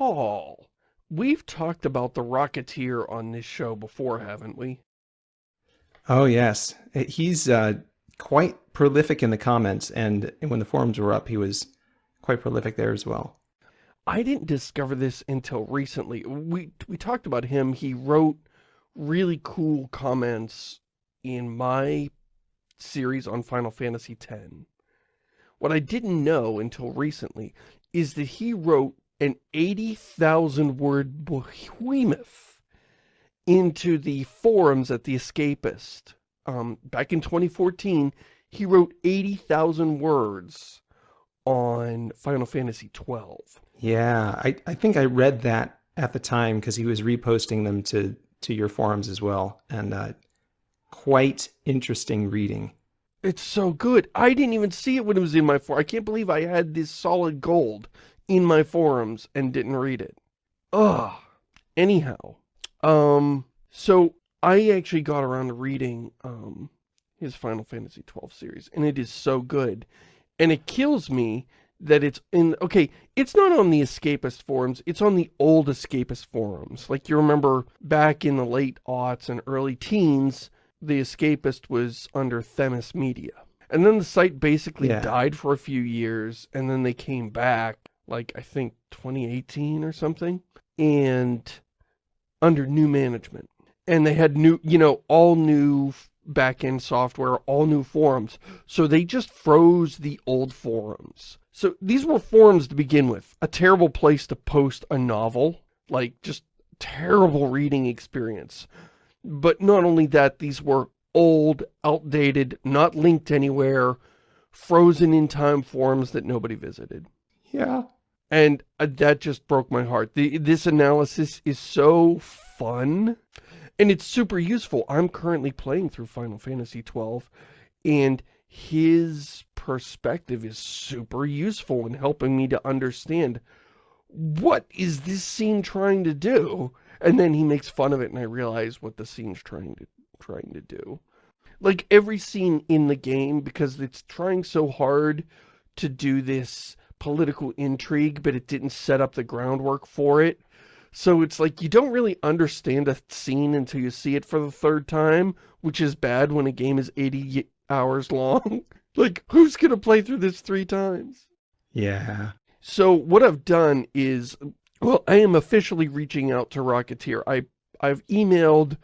Paul, we've talked about the Rocketeer on this show before, haven't we? Oh, yes. He's uh, quite prolific in the comments, and when the forums were up, he was quite prolific there as well. I didn't discover this until recently. We, we talked about him. He wrote really cool comments in my series on Final Fantasy X. What I didn't know until recently is that he wrote an 80,000 word behemoth into the forums at The Escapist. Um, back in 2014, he wrote 80,000 words on Final Fantasy 12. Yeah, I, I think I read that at the time because he was reposting them to, to your forums as well. And uh, quite interesting reading. It's so good. I didn't even see it when it was in my forum. I can't believe I had this solid gold in my forums and didn't read it. Ugh. Anyhow, um, so I actually got around to reading, um, his Final Fantasy 12 series, and it is so good. And it kills me that it's in, okay, it's not on the Escapist forums, it's on the old Escapist forums. Like, you remember back in the late aughts and early teens, the Escapist was under Themis Media. And then the site basically yeah. died for a few years, and then they came back like I think 2018 or something, and under new management. And they had new, you know, all new backend software, all new forums. So they just froze the old forums. So these were forums to begin with. A terrible place to post a novel. Like, just terrible reading experience. But not only that, these were old, outdated, not linked anywhere, frozen in time forums that nobody visited. Yeah. And uh, that just broke my heart. The, this analysis is so fun. And it's super useful. I'm currently playing through Final Fantasy XII. And his perspective is super useful in helping me to understand what is this scene trying to do? And then he makes fun of it and I realize what the scene's trying to trying to do. Like every scene in the game, because it's trying so hard to do this political intrigue, but it didn't set up the groundwork for it. So it's like you don't really understand a scene until you see it for the third time, which is bad when a game is 80 hours long. like, who's going to play through this three times? Yeah. So what I've done is, well, I am officially reaching out to Rocketeer. I, I've emailed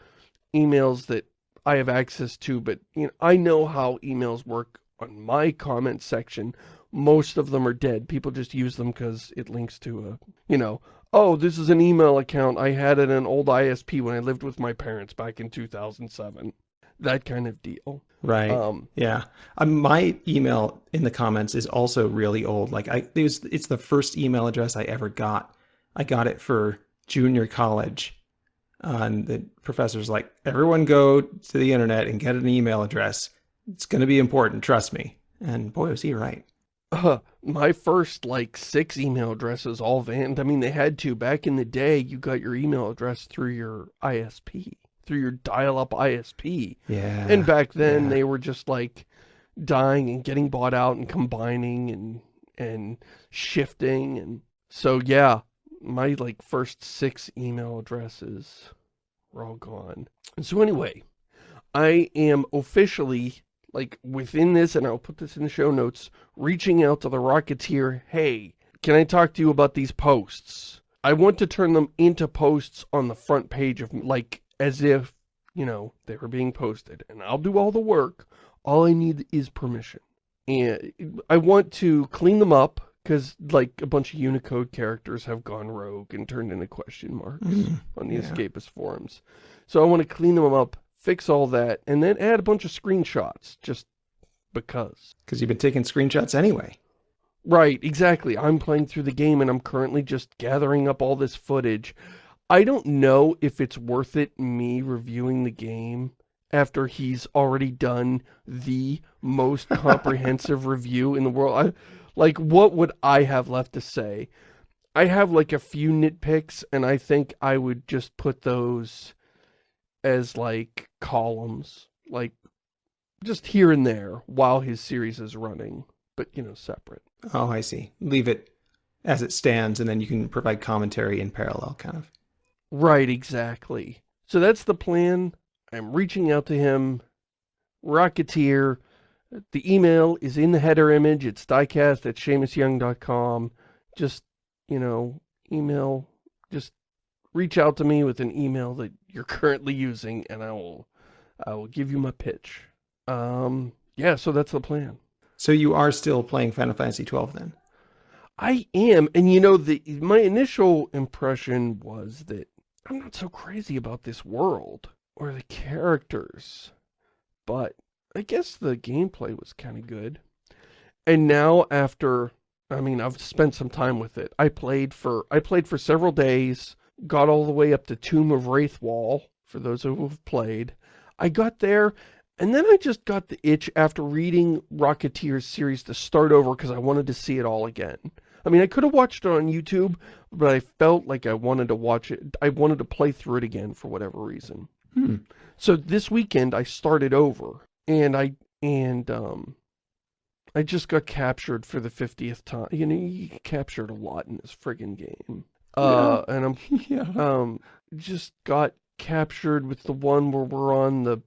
emails that I have access to, but you know, I know how emails work on my comment section most of them are dead. People just use them because it links to a, you know, oh, this is an email account. I had it in an old ISP when I lived with my parents back in 2007. That kind of deal. Right. Um, yeah. Um, my email in the comments is also really old. Like I, it was, it's the first email address I ever got. I got it for junior college. Uh, and the professor's like, everyone go to the internet and get an email address. It's going to be important. Trust me. And boy, was he right. Uh, my first, like, six email addresses all vanned. I mean, they had to. Back in the day, you got your email address through your ISP, through your dial-up ISP. Yeah. And back then, yeah. they were just, like, dying and getting bought out and combining and, and shifting. And so, yeah, my, like, first six email addresses were all gone. And so anyway, I am officially like within this, and I'll put this in the show notes, reaching out to the Rocketeer, hey, can I talk to you about these posts? I want to turn them into posts on the front page of, like, as if, you know, they were being posted. And I'll do all the work. All I need is permission. And I want to clean them up, because, like, a bunch of Unicode characters have gone rogue and turned into question marks mm, on the yeah. Escapist forums. So I want to clean them up, fix all that, and then add a bunch of screenshots, just because. Because you've been taking screenshots anyway. Right, exactly. I'm playing through the game and I'm currently just gathering up all this footage. I don't know if it's worth it me reviewing the game after he's already done the most comprehensive review in the world. I, like, what would I have left to say? I have, like, a few nitpicks, and I think I would just put those as like columns, like just here and there while his series is running, but you know, separate. Oh, I see. Leave it as it stands, and then you can provide commentary in parallel, kind of. Right, exactly. So that's the plan. I'm reaching out to him. Rocketeer. The email is in the header image. It's diecast at ShamusYoung.com. Just, you know, email. Just reach out to me with an email that you're currently using, and I will, I will give you my pitch. Um, yeah, so that's the plan. So you are still playing Final Fantasy XII then? I am, and you know, the my initial impression was that I'm not so crazy about this world or the characters, but I guess the gameplay was kind of good. And now after, I mean, I've spent some time with it. I played for, I played for several days, got all the way up to Tomb of Raithwall, for those who have played. I got there, and then I just got the itch after reading Rocketeer's series to start over because I wanted to see it all again. I mean, I could have watched it on YouTube, but I felt like I wanted to watch it. I wanted to play through it again for whatever reason. Hmm. So this weekend I started over and I, and, um, I just got captured for the 50th time. You know, you get captured a lot in this friggin' game. Uh, and I'm, yeah. um, just got captured with the one where we're on the,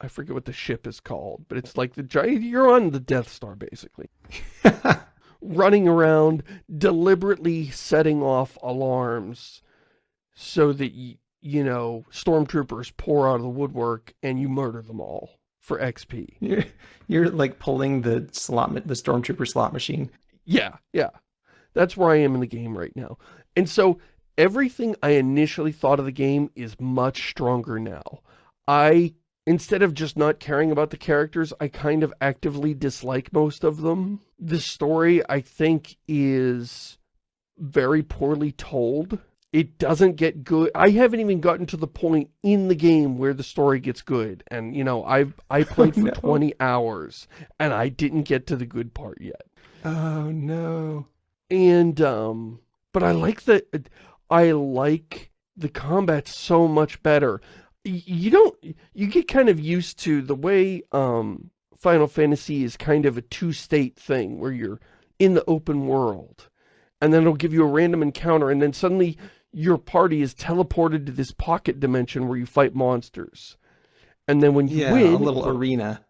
I forget what the ship is called, but it's like the giant, you're on the Death Star, basically. running around, deliberately setting off alarms so that, you know, stormtroopers pour out of the woodwork and you murder them all for XP. You're, you're like pulling the slot, the stormtrooper slot machine. Yeah, yeah. That's where I am in the game right now. And so everything I initially thought of the game is much stronger now. I instead of just not caring about the characters, I kind of actively dislike most of them. The story, I think, is very poorly told. It doesn't get good. I haven't even gotten to the point in the game where the story gets good. And, you know, I've I played for no. 20 hours and I didn't get to the good part yet. Oh, no. And, um, but I like the, I like the combat so much better you don't you get kind of used to the way um Final Fantasy is kind of a two-state thing where you're in the open world and then it'll give you a random encounter and then suddenly your party is teleported to this pocket dimension where you fight monsters. And then when you yeah, win... a little arena.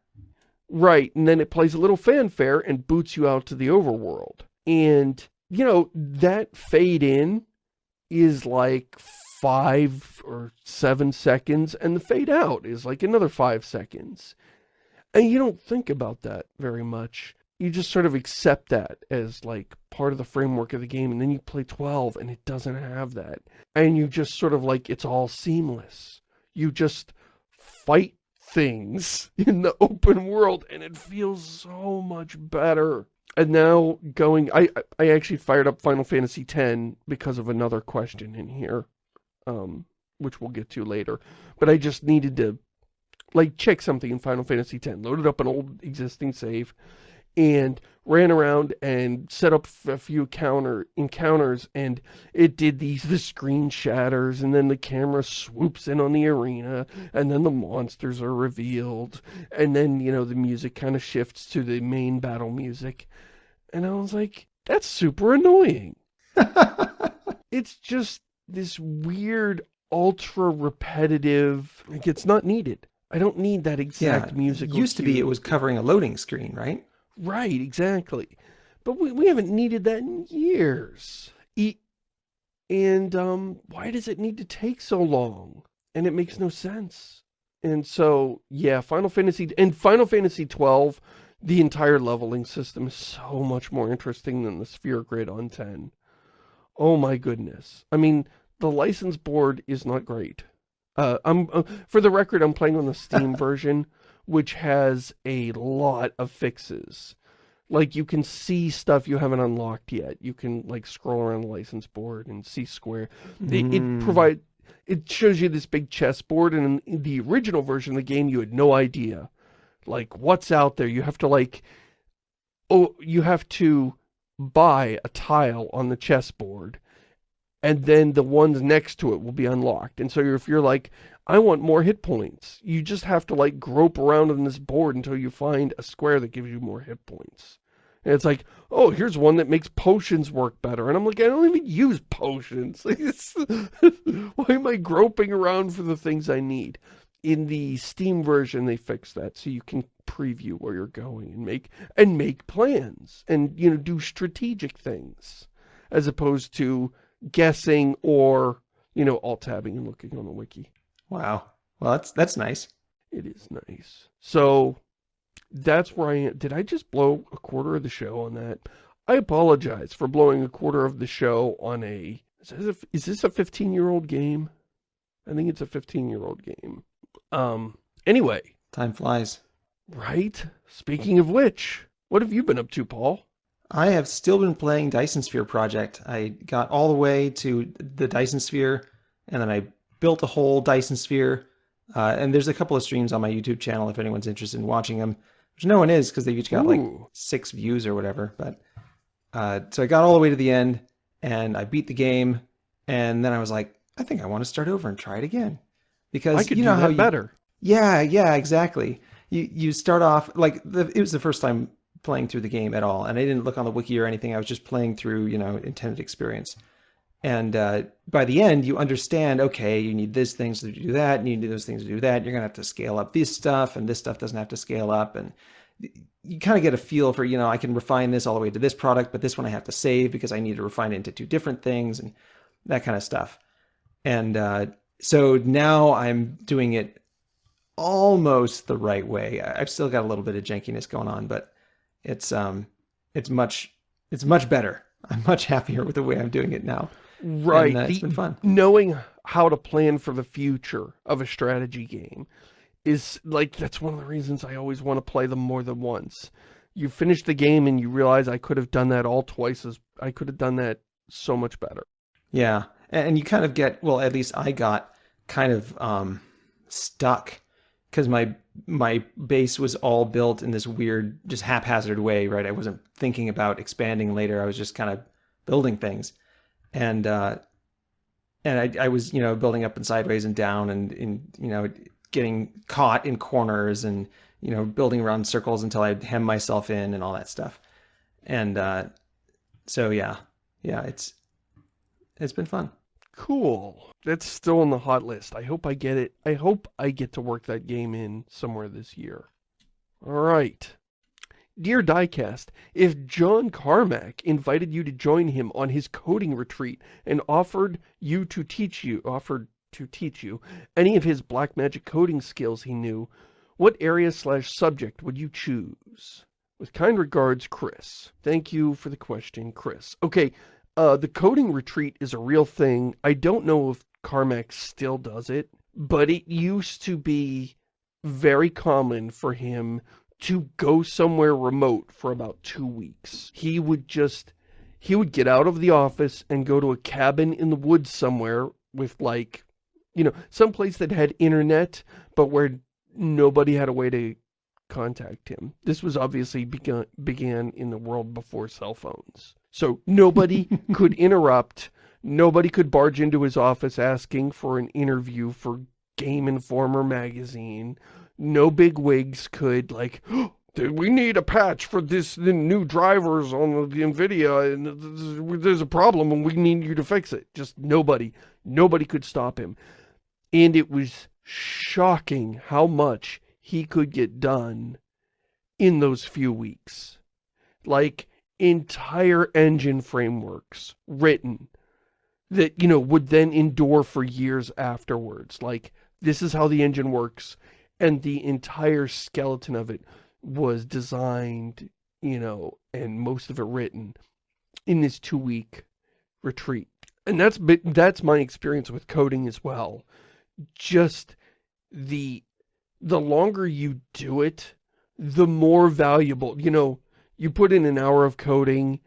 Right, and then it plays a little fanfare and boots you out to the overworld. And, you know, that fade in is like five or seven seconds, and the fade out is like another five seconds. And you don't think about that very much. You just sort of accept that as like part of the framework of the game, and then you play 12 and it doesn't have that. And you just sort of like, it's all seamless. You just fight things in the open world, and it feels so much better. And now going, I, I actually fired up Final Fantasy X because of another question in here um, which we'll get to later. But I just needed to, like, check something in Final Fantasy X. Loaded up an old existing save and ran around and set up a few counter encounters and it did these the screen shatters and then the camera swoops in on the arena and then the monsters are revealed and then you know the music kind of shifts to the main battle music and I was like that's super annoying it's just this weird, ultra repetitive, like it's not needed. I don't need that exact yeah, music. used to be it was covering a loading screen, right? Right, exactly. But we, we haven't needed that in years. E and um, why does it need to take so long? And it makes no sense. And so, yeah, Final Fantasy, and Final Fantasy 12, the entire leveling system is so much more interesting than the Sphere Grid on 10. Oh my goodness. I mean, the license board is not great. Uh, I'm uh, For the record, I'm playing on the Steam version, which has a lot of fixes. Like, you can see stuff you haven't unlocked yet. You can, like, scroll around the license board and see square. Mm. It, it Hmm. provide It shows you this big chessboard, and in the original version of the game, you had no idea. Like, what's out there? You have to, like... Oh, you have to buy a tile on the chessboard and then the ones next to it will be unlocked. And so if you're like, I want more hit points, you just have to like grope around on this board until you find a square that gives you more hit points. And it's like, oh, here's one that makes potions work better. And I'm like, I don't even use potions. Why am I groping around for the things I need? In the Steam version, they fixed that so you can preview where you're going and make and make plans and you know do strategic things as opposed to guessing or you know alt tabbing and looking on the wiki. Wow. Well, that's that's nice. It is nice. So that's where I am. Did I just blow a quarter of the show on that? I apologize for blowing a quarter of the show on a... Is this a 15-year-old game? I think it's a 15-year-old game. Um, anyway. Time flies. Right? Speaking of which, what have you been up to, Paul? I have still been playing Dyson Sphere Project. I got all the way to the Dyson Sphere, and then I built a whole Dyson Sphere. Uh, and there's a couple of streams on my YouTube channel if anyone's interested in watching them, which no one is because they've each got Ooh. like six views or whatever. But uh, so I got all the way to the end, and I beat the game, and then I was like, I think I want to start over and try it again because I could you know do how you, better. Yeah, yeah, exactly you you start off like the, it was the first time playing through the game at all, and I didn't look on the wiki or anything. I was just playing through you know intended experience. And uh, by the end, you understand, okay, you need this things to do that, and you need those things to do that. You're going to have to scale up this stuff, and this stuff doesn't have to scale up. And you kind of get a feel for, you know, I can refine this all the way to this product, but this one I have to save because I need to refine it into two different things and that kind of stuff. And uh, so now I'm doing it almost the right way. I've still got a little bit of jankiness going on, but it's um it's much it's much better. I'm much happier with the way I'm doing it now. Right. And, uh, it's been fun. Knowing how to plan for the future of a strategy game is like that's one of the reasons I always want to play them more than once. You finish the game and you realize I could have done that all twice as I could have done that so much better. Yeah. And you kind of get well, at least I got kind of um stuck because my my base was all built in this weird, just haphazard way, right? I wasn't thinking about expanding later. I was just kind of building things, and uh, and I, I was you know building up and sideways and down and in you know getting caught in corners and you know building around circles until I hem myself in and all that stuff, and uh, so yeah, yeah, it's it's been fun. Cool. That's still on the hot list. I hope I get it. I hope I get to work that game in somewhere this year. All right. Dear Diecast, if John Carmack invited you to join him on his coding retreat and offered you to teach you, offered to teach you any of his black magic coding skills he knew, what area slash subject would you choose? With kind regards, Chris. Thank you for the question, Chris. Okay, uh, the coding retreat is a real thing. I don't know if Carmack still does it, but it used to be very common for him to go somewhere remote for about two weeks. He would just, he would get out of the office and go to a cabin in the woods somewhere with like, you know, some place that had internet, but where nobody had a way to contact him. This was obviously begun, began in the world before cell phones. So nobody could interrupt. Nobody could barge into his office asking for an interview for Game Informer magazine. No big wigs could like, oh, we need a patch for this the new drivers on the NVIDIA and there's a problem and we need you to fix it. Just nobody, nobody could stop him. And it was shocking how much he could get done in those few weeks. Like, entire engine frameworks written that, you know, would then endure for years afterwards. Like, this is how the engine works. And the entire skeleton of it was designed, you know, and most of it written in this two-week retreat. And that's that's my experience with coding as well. Just the the longer you do it, the more valuable, you know, you put in an hour of coding,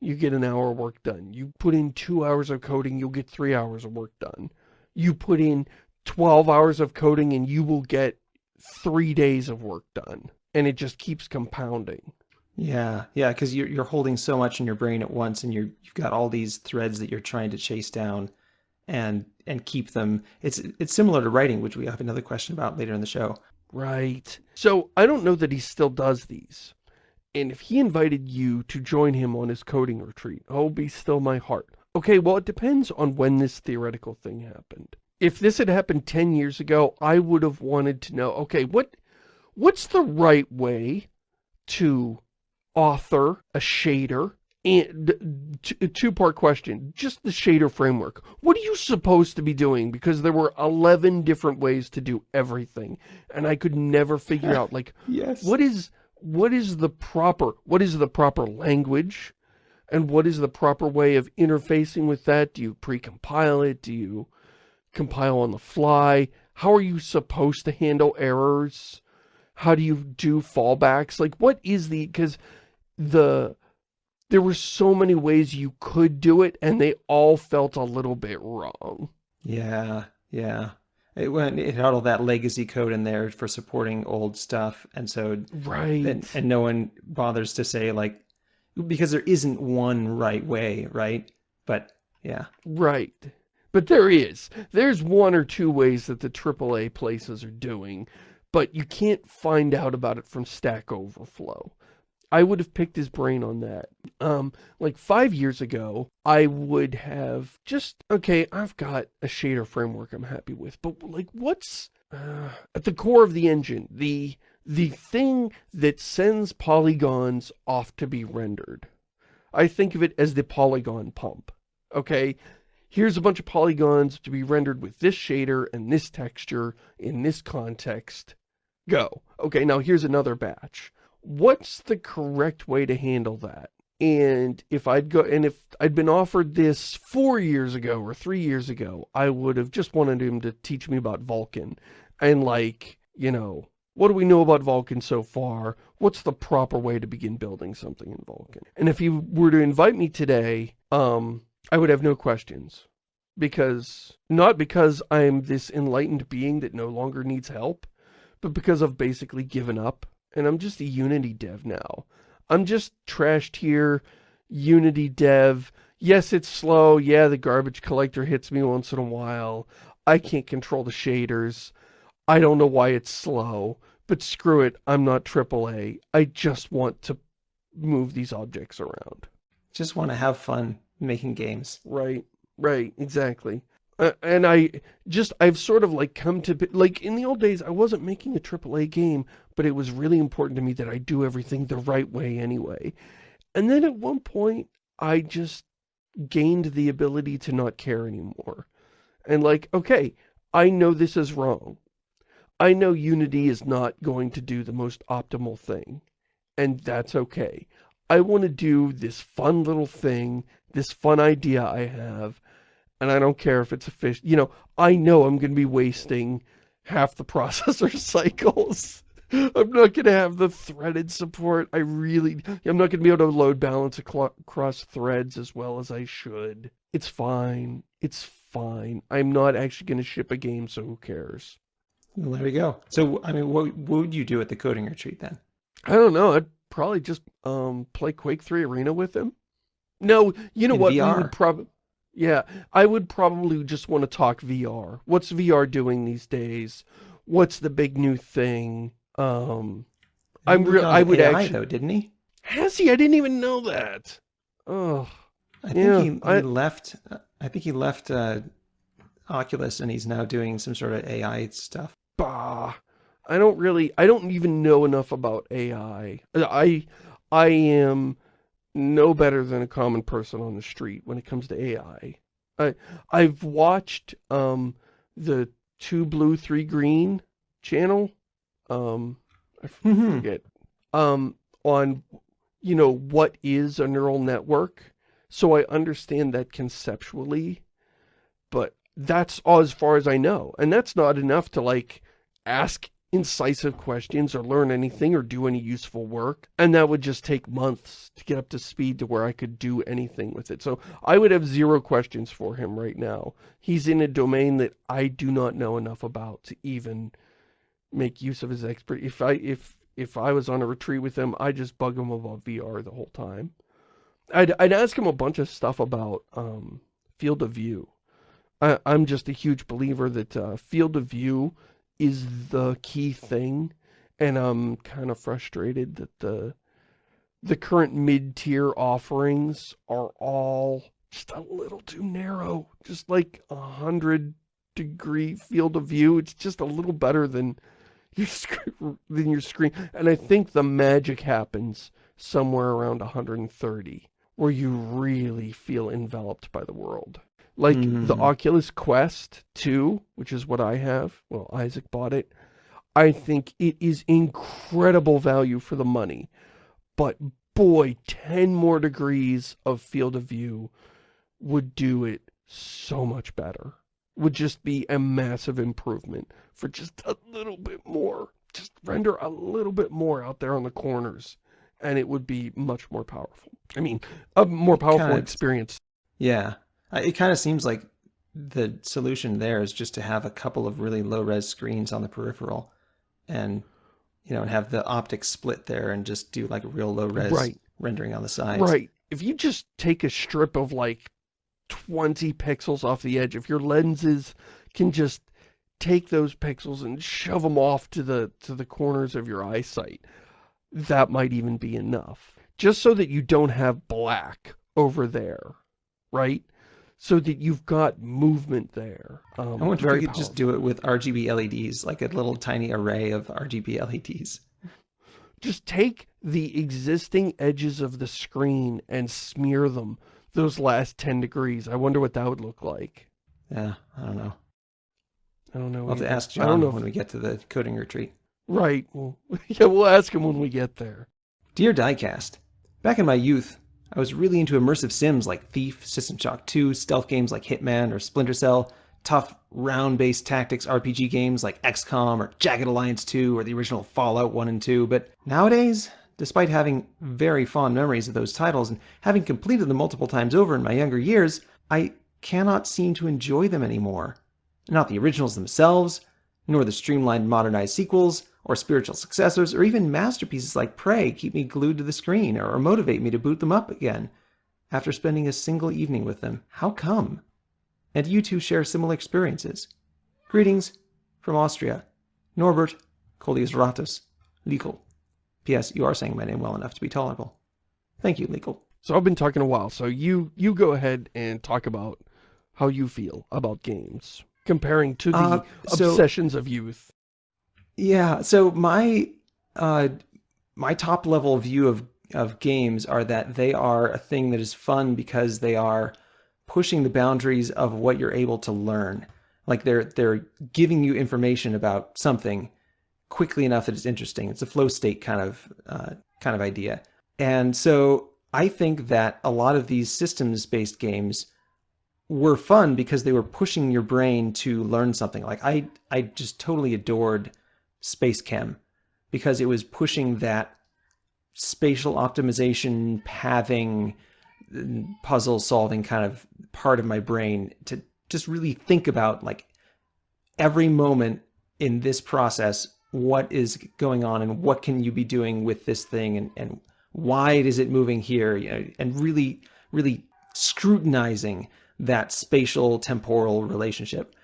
you get an hour of work done. You put in two hours of coding, you'll get three hours of work done. You put in 12 hours of coding and you will get three days of work done. And it just keeps compounding. Yeah, yeah, because you're, you're holding so much in your brain at once and you're, you've got all these threads that you're trying to chase down and and keep them. It's it's similar to writing, which we have another question about later in the show. Right. So I don't know that he still does these. And if he invited you to join him on his coding retreat, oh, be still my heart. Okay, well, it depends on when this theoretical thing happened. If this had happened 10 years ago, I would have wanted to know, okay, what, what's the right way to author a shader? And two-part question just the shader framework. What are you supposed to be doing? Because there were 11 different ways to do everything and i could never figure out like yes. what is what is the proper what is the proper language and what is the proper way of interfacing with that? Do you pre-compile it? Do you compile on the fly how are you supposed to handle errors how do you do fallbacks like what is the because the there were so many ways you could do it and they all felt a little bit wrong. Yeah, yeah. It went it had all that legacy code in there for supporting old stuff and so right and, and no one bothers to say like because there isn't one right way, right? But yeah. Right. But there is. There's one or two ways that the AAA places are doing, but you can't find out about it from Stack Overflow. I would have picked his brain on that. Um, like five years ago, I would have just, okay, I've got a shader framework I'm happy with, but like what's uh, at the core of the engine, the, the thing that sends polygons off to be rendered. I think of it as the polygon pump, okay? Here's a bunch of polygons to be rendered with this shader and this texture in this context. Go. Okay, now here's another batch what's the correct way to handle that? And if I'd go, and if I'd been offered this four years ago or three years ago, I would have just wanted him to teach me about Vulkan And like, you know, what do we know about Vulkan so far? What's the proper way to begin building something in Vulkan? And if he were to invite me today, um, I would have no questions. Because, not because I'm this enlightened being that no longer needs help, but because I've basically given up and I'm just a Unity dev now. I'm just trashed here, Unity dev. Yes, it's slow. Yeah, the garbage collector hits me once in a while. I can't control the shaders. I don't know why it's slow, but screw it. I'm not AAA. I just want to move these objects around. Just want to have fun making games. Right, right, exactly. Uh, and I just, I've sort of like come to, like in the old days, I wasn't making a AAA game, but it was really important to me that I do everything the right way anyway. And then at one point, I just gained the ability to not care anymore. And like, okay, I know this is wrong. I know Unity is not going to do the most optimal thing. And that's okay. I want to do this fun little thing, this fun idea I have, and I don't care if it's a fish. You know, I know I'm going to be wasting half the processor cycles. I'm not going to have the threaded support. I really, I'm not going to be able to load balance across threads as well as I should. It's fine. It's fine. I'm not actually going to ship a game, so who cares? Well, there we go. So, I mean, what, what would you do at the coding retreat then? I don't know. I'd probably just um, play Quake 3 Arena with him. No, you know In what? VR. We would probably yeah, I would probably just want to talk VR. What's VR doing these days? What's the big new thing? Um, I'm real. I would AI, actually. though, didn't he? Has he? I didn't even know that. Oh, I think Yeah, he, he I- left. I think he left uh, Oculus, and he's now doing some sort of AI stuff. bah. I don't really. I don't even know enough about AI. I, I am no better than a common person on the street when it comes to AI. I, I've watched um the two blue three green channel. Um, I Mhm. forget. Um, on you know what is a neural network. So I understand that conceptually, but that's all as far as I know, and that's not enough to like ask incisive questions or learn anything or do any useful work. And that would just take months to get up to speed to where I could do anything with it. So I would have zero questions for him right now. He's in a domain that I do not know enough about to even make use of his expert. If I, if, if I was on a retreat with him, I'd just bug him about VR the whole time. I'd, I'd ask him a bunch of stuff about, um, field of view. I, I'm just a huge believer that, uh, field of view is the key thing and I'm kind of frustrated that the the current mid-tier offerings are all just a little too narrow. Just like a hundred degree field of view. It's just a little better than your, screen, than your screen. And I think the magic happens somewhere around 130, where you really feel enveloped by the world. Like mm the mm-hmm. Oculus Quest 2, which is what I have. Well, Isaac bought it. I think it is incredible value for the money. But boy, 10 more degrees of field of view would do it so much better. Would just be a massive improvement for just a little bit more. Just render a little bit more out there on the corners and it would be much more powerful. I mean, a more powerful kinda, experience. Yeah. Uh, it kind of seems like the solution there is just to have a couple of really low res screens on the peripheral and, you know, and have the optics split there and just do like a real low res right. rendering on the sides. Right. If you just take a strip of like 20 pixels off the edge, if your lenses can just take those pixels and shove them off to the to the corners of your eyesight, that might even be enough. Just so that you don't have black over there, right? So that you've got movement there. Um, I wonder if we could just do it with RGB LEDs, like a little tiny array of RGB LEDs. Just take the existing edges of the screen and smear them those last 10 degrees. I wonder what that would look like. Yeah, I don't know. I don't know. I'll have to ask John I don't know when if... we get to the coding retreat. Right. Well, yeah, we'll ask him when we get there. Dear Diecast, back in my youth, I was really into immersive sims like Thief, System Shock 2, stealth games like Hitman or Splinter Cell, tough round-based tactics RPG games like XCOM or Jagged Alliance 2 or the original Fallout 1 and 2, but nowadays, despite having very fond memories of those titles and having completed them multiple times over in my younger years, I cannot seem to enjoy them anymore. Not the originals themselves, nor the streamlined modernized sequels, or spiritual successors, or even masterpieces like Prey keep me glued to the screen or motivate me to boot them up again after spending a single evening with them. How come? And you two share similar experiences. Greetings from Austria. Norbert Colius Ratus, Legal. P.S. You are saying my name well enough to be tolerable. Thank you, Legal. So I've been talking a while, so you, you go ahead and talk about how you feel about games, comparing to the uh, so, obsessions of youth. Yeah, so my uh, my top level view of of games are that they are a thing that is fun because they are pushing the boundaries of what you're able to learn. Like they're they're giving you information about something quickly enough that it's interesting. It's a flow state kind of uh, kind of idea. And so I think that a lot of these systems-based games were fun because they were pushing your brain to learn something. Like I I just totally adored Space Chem because it was pushing that spatial optimization, pathing, puzzle solving kind of part of my brain to just really think about like every moment in this process, what is going on and what can you be doing with this thing and, and why is it moving here, you know, and really, really scrutinizing that spatial temporal relationship.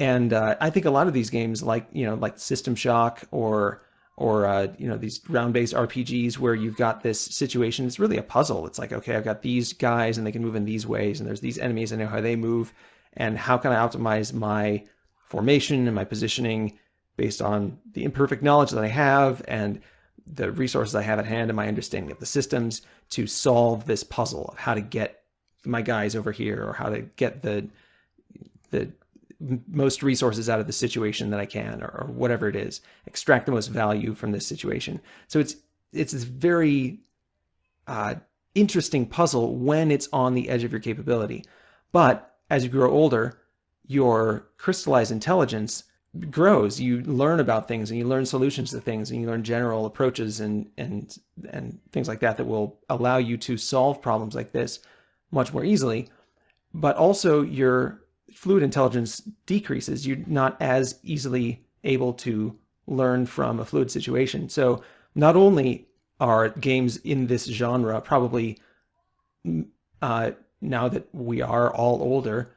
And uh, I think a lot of these games, like you know, like System Shock or or uh, you know these round-based RPGs where you've got this situation, it's really a puzzle. It's like, okay, I've got these guys and they can move in these ways, and there's these enemies, I know how they move, and how can I optimize my formation and my positioning based on the imperfect knowledge that I have and the resources I have at hand and my understanding of the systems to solve this puzzle of how to get my guys over here or how to get the the most resources out of the situation that I can, or, or whatever it is, extract the most value from this situation. So it's it's this very uh, interesting puzzle when it's on the edge of your capability. But as you grow older, your crystallized intelligence grows. You learn about things and you learn solutions to things and you learn general approaches and and and things like that that will allow you to solve problems like this much more easily. But also your fluid intelligence decreases, you're not as easily able to learn from a fluid situation. So not only are games in this genre probably, uh, now that we are all older,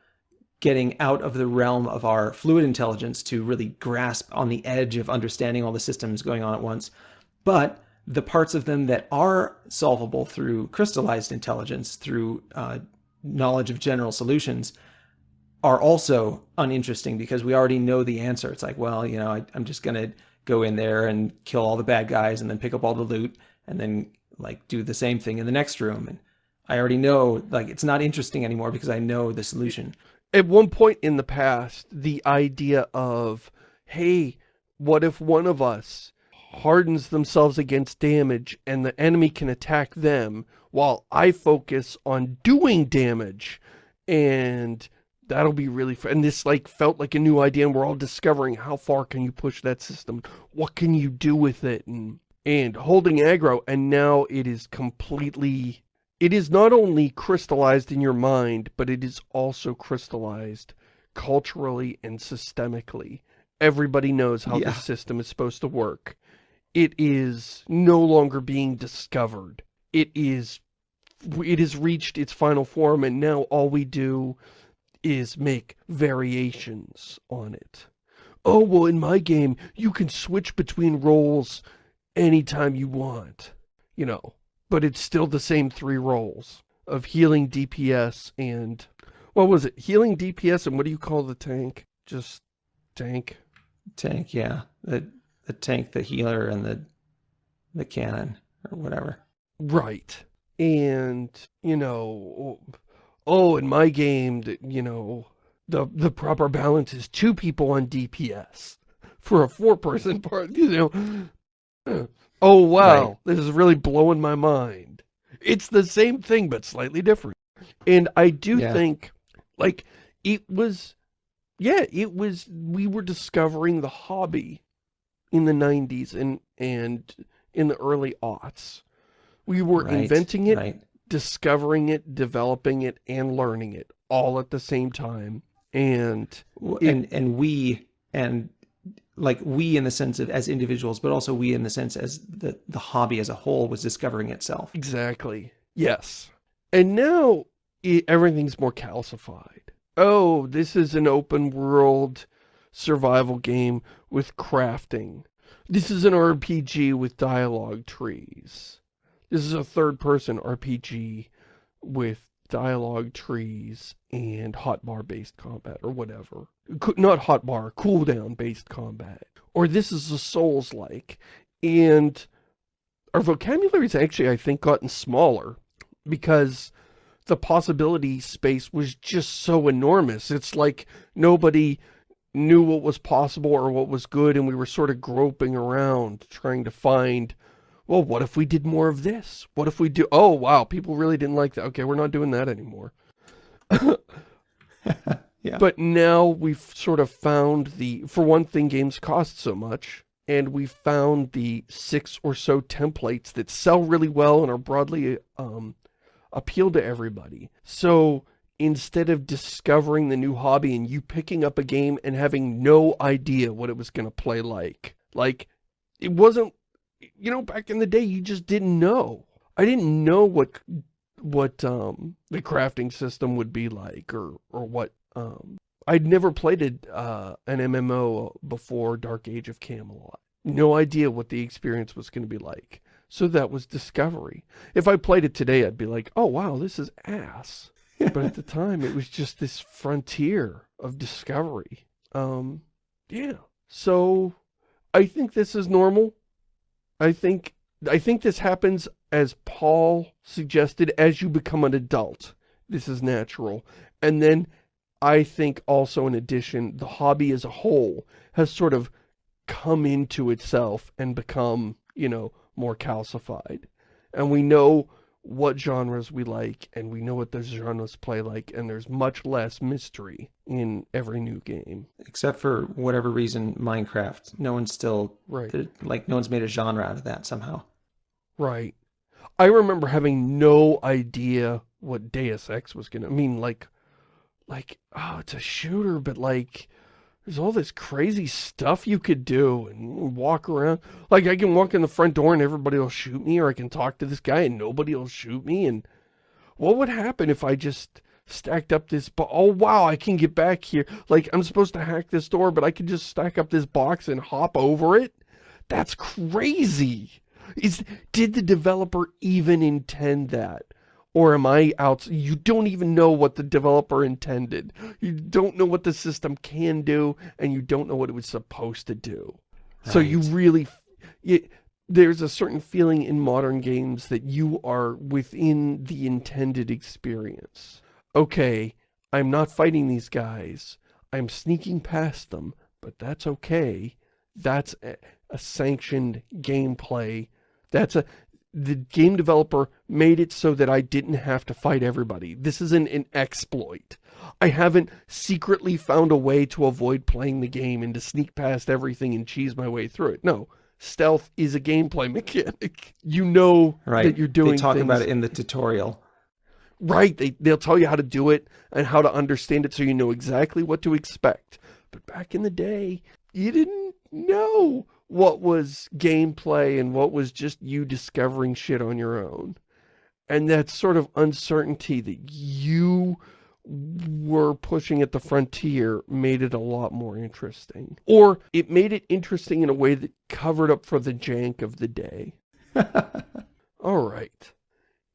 getting out of the realm of our fluid intelligence to really grasp on the edge of understanding all the systems going on at once, but the parts of them that are solvable through crystallized intelligence, through uh, knowledge of general solutions, are also uninteresting because we already know the answer. It's like, well, you know, I, I'm just going to go in there and kill all the bad guys and then pick up all the loot and then like do the same thing in the next room. And I already know, like, it's not interesting anymore because I know the solution. At one point in the past, the idea of, hey, what if one of us hardens themselves against damage and the enemy can attack them while I focus on doing damage and that'll be really fun. And this like felt like a new idea and we're all discovering how far can you push that system? What can you do with it? And, and holding aggro and now it is completely, it is not only crystallized in your mind, but it is also crystallized culturally and systemically. Everybody knows how Yeah. the system is supposed to work. It is no longer being discovered. It is, it has reached its final form and now all we do is make variations on it. Oh, well, in my game, you can switch between roles anytime you want, you know, but it's still the same three roles of healing DPS and, what was it? Healing DPS and what do you call the tank? Just tank? Tank, yeah. The, the tank, the healer, and the, the cannon, or whatever. Right. And, you know, oh, in my game, the- you know, the, the proper balance is two people on DPS for a four-person part, you know. Oh, wow, Right. this is really blowing my mind. It's the same thing, but slightly different. And I do Yeah. think, like, it was, yeah, it was, we were discovering the hobby in the 90s and, and in the early aughts. We were Right, inventing it, Right. Discovering it, developing it, and learning it all at the same time. And It- and and we and like we in the sense of as individuals but also we in the sense as the the hobby as a whole was discovering itself exactly, yes. And now i everything's more calcified. Oh, this is an open world survival game with crafting. This is an RPG with dialogue trees. This is a third-person RPG with dialogue trees and hotbar based combat or whatever. Not hotbar, cooldown based combat. Or this is a Souls-like. And our vocabulary's actually, I think, gotten smaller because the possibility space was just so enormous. It's like nobody knew what was possible or what was good and we were sort of groping around trying to find well, what if we did more of this? What if we do, oh, wow, people really didn't like that. Okay, we're not doing that anymore. yeah But now we've sort of found the, for one thing, games cost so much, and we found the six or so templates that sell really well and are broadly um, appeal to everybody. So instead of discovering the new hobby and you picking up a game and having no idea what it was going to play like, like, it wasn't, you know, back in the day, you just didn't know. I didn't know what what um the crafting system would be like or or what um I'd never played it, uh an MMO before Dark Age of Camelot. No idea what the experience was going to be like. So that was discovery. If I played it today, I'd be like, "Oh wow, this is ass." But at the time, it was just this frontier of discovery. Um yeah. So I think this is normal. I think I think this happens as Paul suggested as you become an adult. This is natural. And then I think also in addition, the hobby as a whole has sort of come into itself and become, you know, more calcified. And we know what genres we like and we know what those genres play like and there's much less mystery in every new game. except for whatever reason minecraft no one's still Right. like no one's made a genre out of that somehow Right. I remember having no idea what Deus Ex was gonna, I mean, like, like, oh, it's a shooter, but like, there's all this crazy stuff you could do and walk around. Like, I can walk in the front door and everybody will shoot me, or I can talk to this guy and nobody will shoot me, and what would happen if I just stacked up this, oh wow, I can get back here. Like, I'm supposed to hack this door, but I can just stack up this box and hop over it? That's crazy! Is Did the developer even intend that? Or am I out? You don't even know what the developer intended. You don't know what the system can do, and you don't know what it was supposed to do. Right. So you really, you, there's a certain feeling in modern games that you are within the intended experience. Okay, I'm not fighting these guys. I'm sneaking past them, but that's okay. That's a, a sanctioned gameplay. That's a, the game developer made it so that I didn't have to fight everybody. This isn't an exploit. I haven't secretly found a way to avoid playing the game and to sneak past everything and cheese my way through it. No, stealth is a gameplay mechanic. You know right. that you're doing it. They talk things. about it in the tutorial. Right, they, they'll tell you how to do it and how to understand it so you know exactly what to expect. But back in the day, you didn't know what was gameplay and what was just you discovering shit on your own. And that sort of uncertainty that you were pushing at the frontier made it a lot more interesting. Or it made it interesting in a way that covered up for the jank of the day. All right.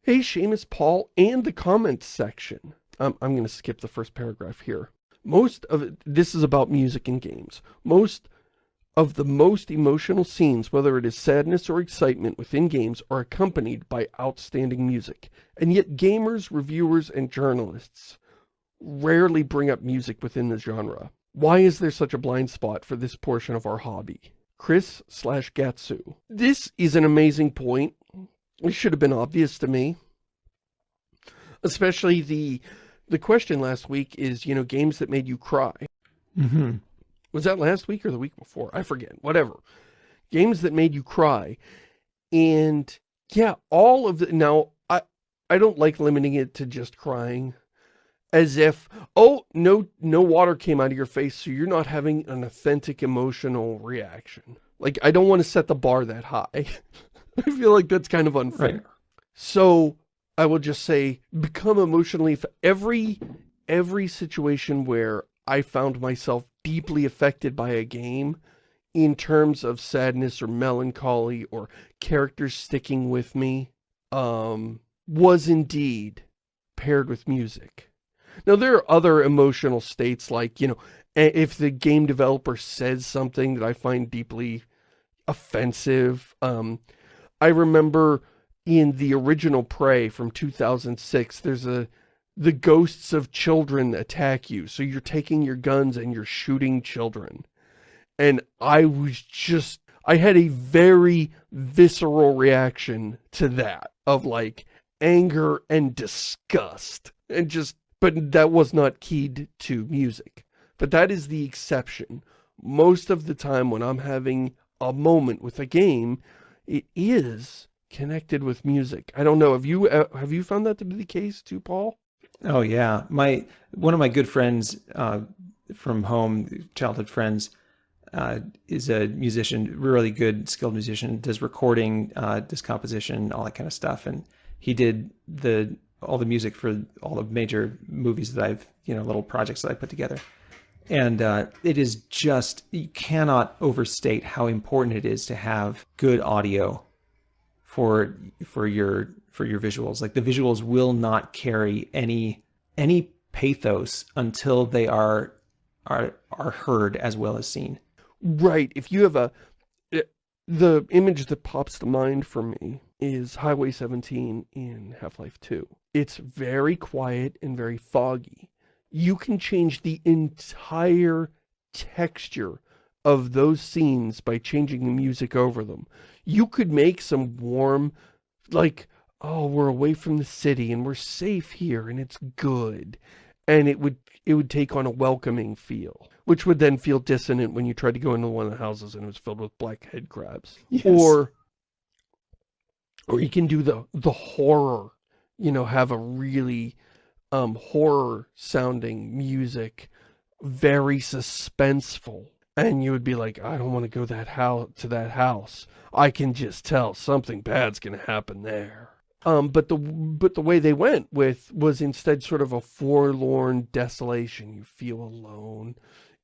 Hey, Shamus Paul and the comments section. Um, I'm going to skip the first paragraph here. Most of it, this is about music and games. Most of the most emotional scenes, whether it is sadness or excitement within games, are accompanied by outstanding music. And yet gamers, reviewers, and journalists rarely bring up music within the genre. Why is there such a blind spot for this portion of our hobby? Chris slash Gatsu. This is an amazing point. It should have been obvious to me. Especially the the question last week is, you know, games that made you cry. Mm -hmm. Was that last week or the week before? I forget. Whatever. Games that made you cry. And yeah, all of the now I I don't like limiting it to just crying as if oh no no water came out of your face so you're not having an authentic emotional reaction. Like I don't want to set the bar that high. I feel like that's kind of unfair. Right. So I will just say become emotionally every every situation where I found myself deeply affected by a game in terms of sadness or melancholy or characters sticking with me um, was indeed paired with music. Now, there are other emotional states like, you know, if the game developer says something that I find deeply offensive. Um, I remember in the original Prey from 2006, there's a the ghosts of children attack you. So you're taking your guns and you're shooting children. And I was just, I had a very visceral reaction to that of like anger and disgust and just, but that was not keyed to music. But that is the exception. Most of the time when I'm having a moment with a game, it is connected with music. I don't know. Have you, uh, have you found that to be the case too, Paul? Oh yeah, my one of my good friends uh, from home, childhood friends, uh, is a musician, really good, skilled musician. Does recording, uh, does composition, all that kind of stuff, and he did the all the music for all the major movies that I've, you know, little projects that I put together. And uh, it is just, you cannot overstate how important it is to have good audio for for your for your visuals. Like the visuals will not carry any any pathos until they are are are heard as well as seen. Right. If you have a eh, the image that pops to mind for me is Highway 17 in Half-Life 2. It's very quiet and very foggy. You can change the entire texture of those scenes by changing the music over them. You could make some warm, like, oh, we're away from the city and we're safe here and it's good. And it would it would take on a welcoming feel, which would then feel dissonant when you tried to go into one of the houses and it was filled with black head crabs. Yes. Or or you can do the the horror, you know, have a really um horror sounding music, very suspenseful. And you would be like, I don't want to go that house to that house. I can just tell something bad's going to happen there. Um, but the but the way they went with was instead sort of a forlorn desolation. You feel alone.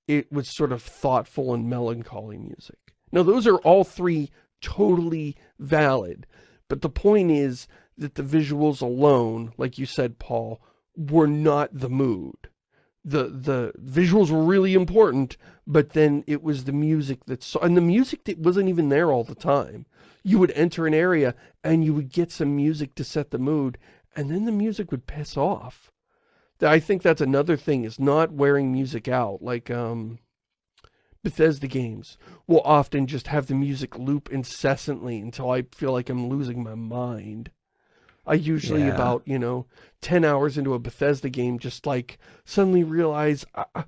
It was sort of thoughtful and melancholy music. Now those are all three totally valid. But the point is that the visuals alone, like you said, Paul, were not the mood. The the visuals were really important, but then it was the music that saw, and the music that wasn't even there all the time. You would enter an area and you would get some music to set the mood, and then the music would piss off. I think that's another thing, is not wearing music out. Like, um, Bethesda games will often just have the music loop incessantly until I feel like I'm losing my mind. I usually Yeah. about, you know, 10 hours into a Bethesda game just like suddenly realize I,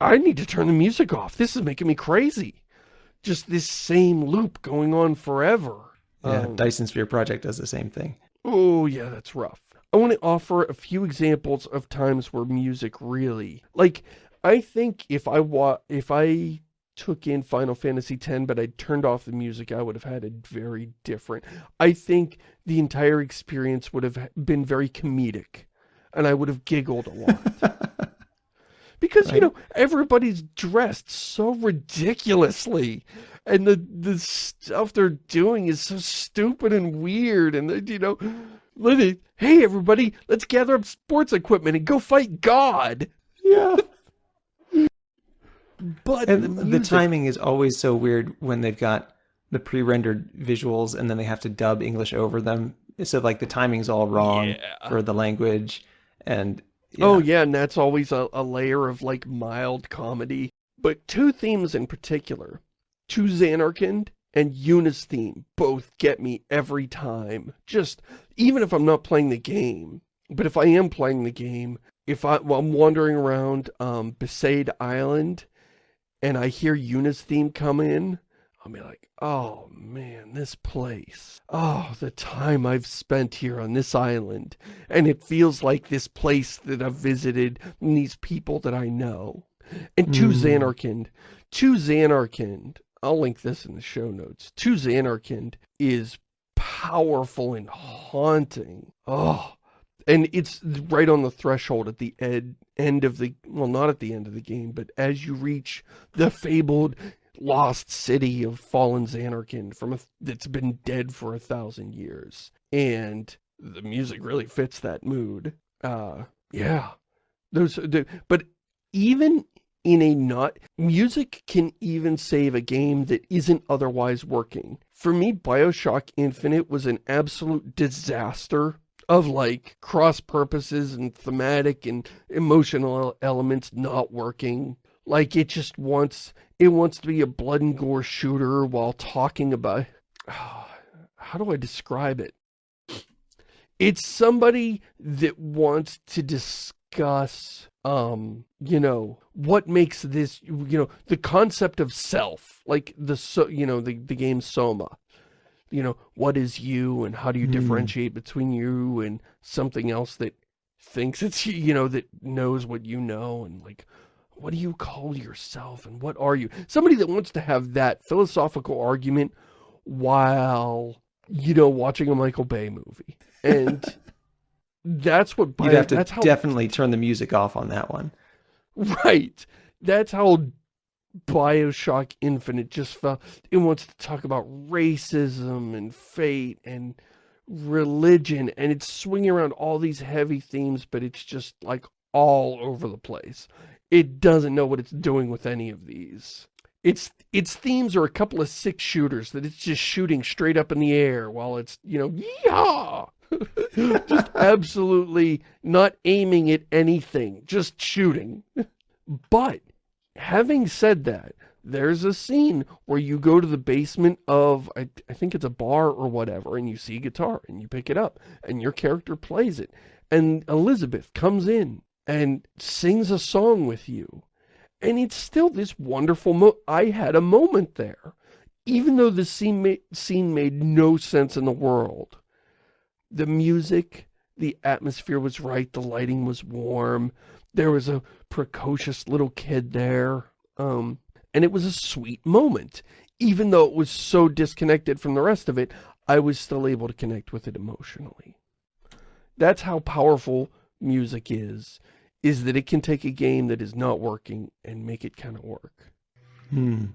I need to turn the music off. This is making me crazy. Just this same loop going on forever. Yeah, Um, Dyson Sphere Project does the same thing. Oh, yeah, that's rough. I want to offer a few examples of times where music really... Like, I think if I wa if I took in Final Fantasy X, but I turned off the music, I would have had a very different. I think the entire experience would have been very comedic, and I would have giggled a lot. Because, you know, everybody's dressed so ridiculously. And the, the stuff they're doing is so stupid and weird. And, they, you know, hey, everybody, let's gather up sports equipment and go fight God. yeah. But And the, the, timing is always so weird when they've got the pre-rendered visuals and then they have to dub English over them. So like the timing's all wrong Yeah. for the language and yeah. Oh, yeah, and that's always a, a layer of, like, mild comedy. But two themes in particular, to Zanarkand and Yuna's theme, both get me every time. Just, even if I'm not playing the game, but if I am playing the game, if I, while I'm wandering around um, Besaid Island, and I hear Yuna's theme come in, I'll be like, oh man, this place. Oh, the time I've spent here on this island. And it feels like this place that I've visited and these people that I know. And to Mm. Zanarkand, to Zanarkand, I'll link this in the show notes. To Zanarkand is powerful and haunting. Oh, and it's right on the threshold at the ed end of the, well, not at the end of the game, but as you reach the fabled lost city of fallen Zanarkand from a, that's been dead for a thousand years. And the music really fits that mood. Uh, yeah. Those, but even in a not, music can even save a game that isn't otherwise working. For me, Bioshock Infinite was an absolute disaster of like cross purposes and thematic and emotional elements not working. Like it just wants, it wants to be a blood and gore shooter while talking about, how do I describe it? It's somebody that wants to discuss, um, you know, what makes this, you know, the concept of self, like the, so, you know, the, the game Soma. You know, what is you and how do you Hmm. differentiate between you and something else that thinks it's you know, that knows what you know and like, what do you call yourself and what are you? Somebody that wants to have that philosophical argument while, you know, watching a Michael Bay movie. And that's what, You'd have to that's how, definitely turn the music off on that one. right. That's how Bioshock Infinite just felt. It wants to talk about racism and fate and religion and it's swinging around all these heavy themes, but it's just like all over the place. It doesn't know what it's doing with any of these. Its its themes are a couple of six shooters that it's just shooting straight up in the air while it's, you know, yeehaw! just absolutely not aiming at anything, just shooting. But having said that, there's a scene where you go to the basement of, I, I think it's a bar or whatever, and you see a guitar and you pick it up and your character plays it. And Elizabeth comes in and sings a song with you. And it's still this wonderful mo- I had a moment there. Even though the scene, ma scene made no sense in the world. The music, the atmosphere was right, the lighting was warm. There was a precocious little kid there. Um, and it was a sweet moment. Even though it was so disconnected from the rest of it, I was still able to connect with it emotionally. That's how powerful music is, is that it can take a game that is not working and make it kind of work. Hmm.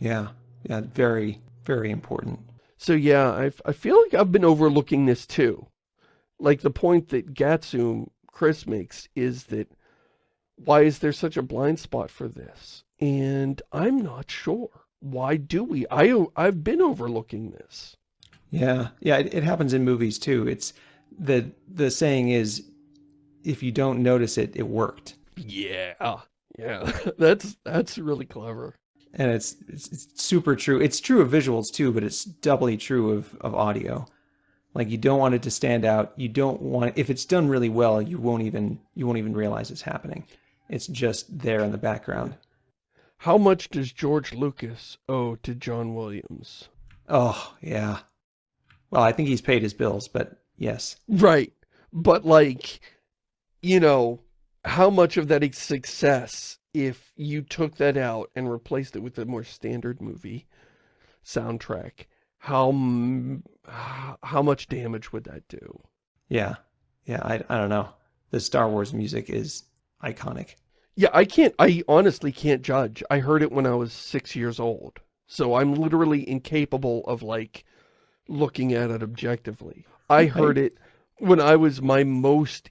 Yeah. Yeah. Very, very important. So yeah, I, I feel like I've been overlooking this too. Like the point that Gatsum Chris makes is that why is there such a blind spot for this? And I'm not sure. Why do we? I, I've been overlooking this. Yeah, yeah, it, it happens in movies too. It's the the saying is, if you don't notice it, it worked. Yeah, yeah, that's that's really clever. And it's, it's, it's super true. It's true of visuals too, but it's doubly true of of audio. Like you don't want it to stand out. You don't want if it's done really well, you won't even you won't even realize it's happening. It's just there in the background. How much does George Lucas owe to John Williams? Oh, yeah. Well, I think he's paid his bills, but yes. Right. But like, you know, how much of that success if you took that out and replaced it with a more standard movie soundtrack? How how much damage would that do? Yeah. Yeah, I, I don't know. The Star Wars music is iconic. Yeah, I can't, I honestly can't judge. I heard it when I was six years old. So I'm literally incapable of like looking at it objectively. I heard it when I was my most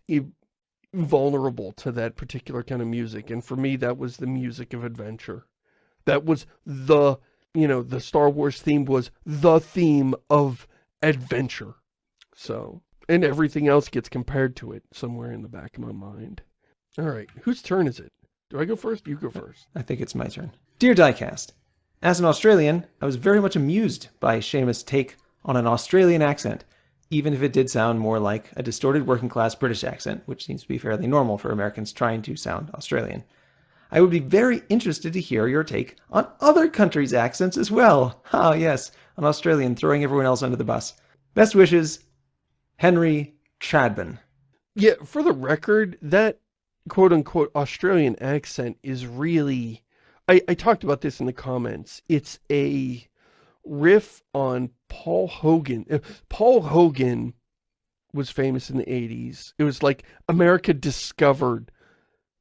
vulnerable to that particular kind of music. And for me, that was the music of adventure. That was the, you know, the Star Wars theme was the theme of adventure. So, and everything else gets compared to it somewhere in the back of my mind. All right, whose turn is it? Do I go first? You go first. I think it's my turn. Dear Diecast, as an Australian, I was very much amused by Shamus' take on an Australian accent, even if it did sound more like a distorted working class British accent, which seems to be fairly normal for Americans trying to sound Australian. I would be very interested to hear your take on other countries' accents as well. Ah, yes, an Australian throwing everyone else under the bus. Best wishes, Henry Chadban. Yeah, for the record, that quote-unquote Australian accent is really... I, I talked about this in the comments. It's a riff on Paul Hogan. Uh, Paul Hogan was famous in the 80s. It was like America discovered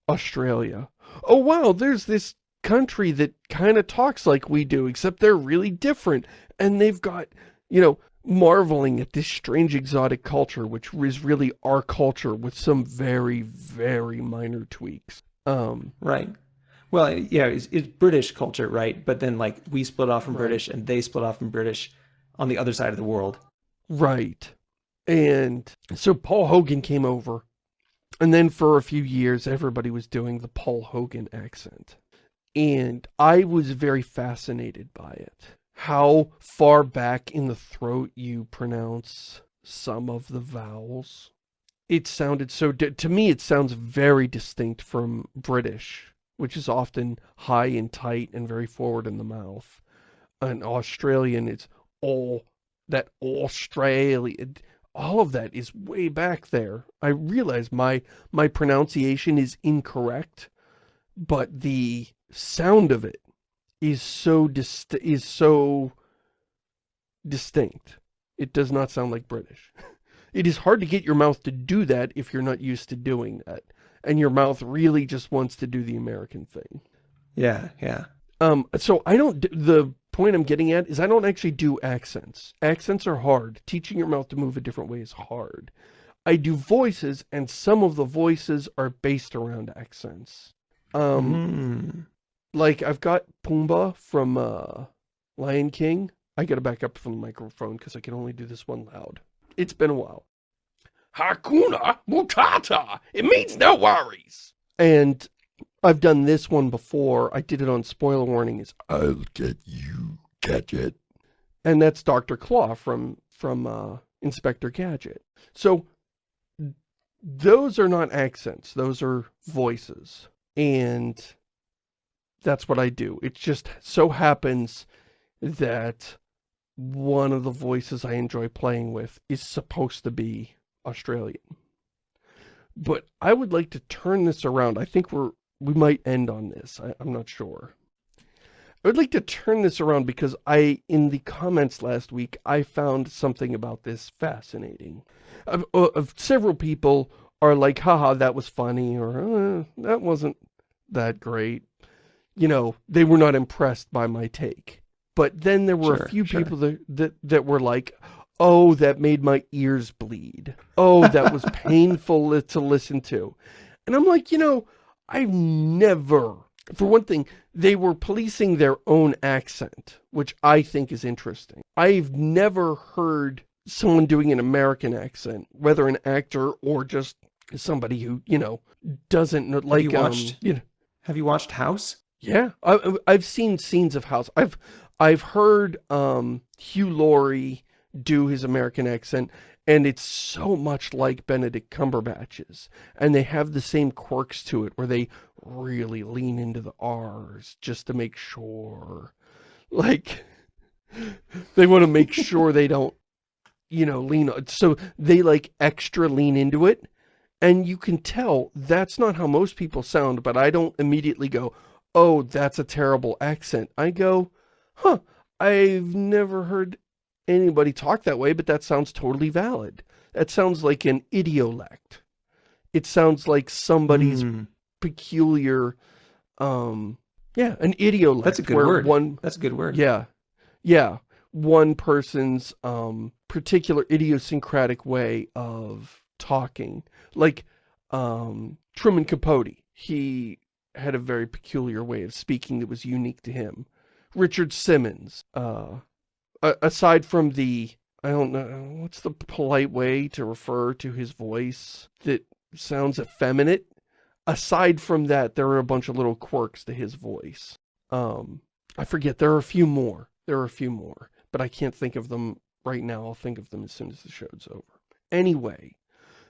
Australia. Oh, wow, there's this country that kind of talks like we do, except they're really different. And they've got, you know, marveling at this strange exotic culture, which is really our culture with some very, very minor tweaks. Um, right. Well, yeah, it's, it's British culture, right? But then like we split off from right. British and they split off from British on the other side of the world. Right. And so Paul Hogan came over and then for a few years, everybody was doing the Paul Hogan accent. And I was very fascinated by it how far back in the throat you pronounce some of the vowels. It sounded so, to me it sounds very distinct from British, which is often high and tight and very forward in the mouth. An Australian, it's all, that Australia, all of that is way back there. I realize my, my pronunciation is incorrect, but the sound of it is so dist is so distinct. It does not sound like British. it is hard to get your mouth to do that if you're not used to doing that. And your mouth really just wants to do the American thing. Yeah, yeah. Um, so I don't, the point I'm getting at is I don't actually do accents. Accents are hard. Teaching your mouth to move a different way is hard. I do voices, and some of the voices are based around accents. Um, mm like I've got Pumbaa from uh, Lion King. I gotta back up from the microphone because I can only do this one loud. It's been a while. Hakuna Matata. It means no worries. And I've done this one before. I did it on spoiler warning. Is I'll get you, Gadget. And that's Dr. Claw from from uh, Inspector Gadget. So those are not accents. Those are voices. And that's what I do. It just so happens that one of the voices I enjoy playing with is supposed to be Australian. But I would like to turn this around. I think we're we might end on this. I, am not sure. I would like to turn this around because I, in the comments last week, I found something about this fascinating. Of, of several people are like, haha, that was funny, or eh, that wasn't that great you know, they were not impressed by my take. But then there were Sure, a few sure. people that, that, that were like, oh, that made my ears bleed. Oh, that was painful to listen to. And I'm like, you know, I've never, for one thing, they were policing their own accent, which I think is interesting. I've never heard someone doing an American accent, whether an actor or just somebody who, you know, doesn't know, like, you um, watched- you know, Have you watched House? yeah, I, I- I've seen scenes of House. I've I've heard um, Hugh Laurie do his American accent, and it's so much like Benedict Cumberbatch's. And they have the same quirks to it, where they really lean into the R's just to make sure. Like, they want to make sure they don't, you know, lean on. So they, like, extra lean into it. And you can tell that's not how most people sound, but I don't immediately go, oh, that's a terrible accent. I go, huh, I've never heard anybody talk that way, but that sounds totally valid. That sounds like an idiolect. It sounds like somebody's Hmm, peculiar, um, yeah, an idiolect. That's a good word. One, that's a good word. yeah, yeah, one person's um, particular idiosyncratic way of talking. Like um, Truman Capote, he had a very peculiar way of speaking that was unique to him. Richard Simmons, uh, aside from the, I don't know, what's the polite way to refer to his voice that sounds effeminate? Aside from that, there are a bunch of little quirks to his voice. Um, I forget, there are a few more. There are a few more, but I can't think of them right now. I'll think of them as soon as the show's over. Anyway,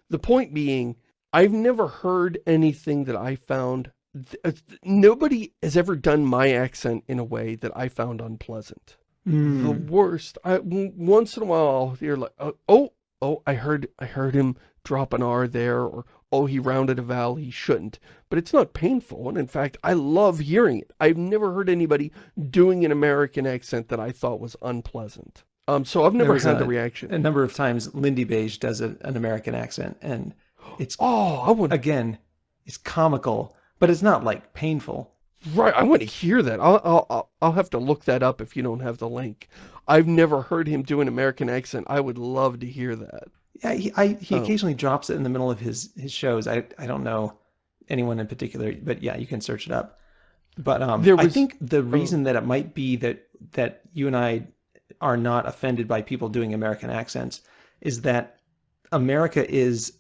the point being, I've never heard anything that I found, uh, nobody has ever done my accent in a way that I found unpleasant. Hmm. The worst, I, once in a while, you're like, uh, oh, oh, I heard, I heard him drop an R there, or, oh, he rounded a vowel he shouldn't. But it's not painful, and in fact, I love hearing it. I've never heard anybody doing an American accent that I thought was unpleasant. Um, so I've never had a- the reaction. a number of times Lindybeige does a, an American accent and it's oh, I want again it's comical but it's not like painful right. I want to hear that. I'll, I'll, I'll, have to look that up if you don't have the link. I've never heard him do an American accent. I would love to hear that. yeah he, I, he Oh. occasionally drops it in the middle of his his shows I, I don't know anyone in particular but yeah you can search it up but um There I think the reason that it might be that that you and I are not offended by people doing American accents is that America is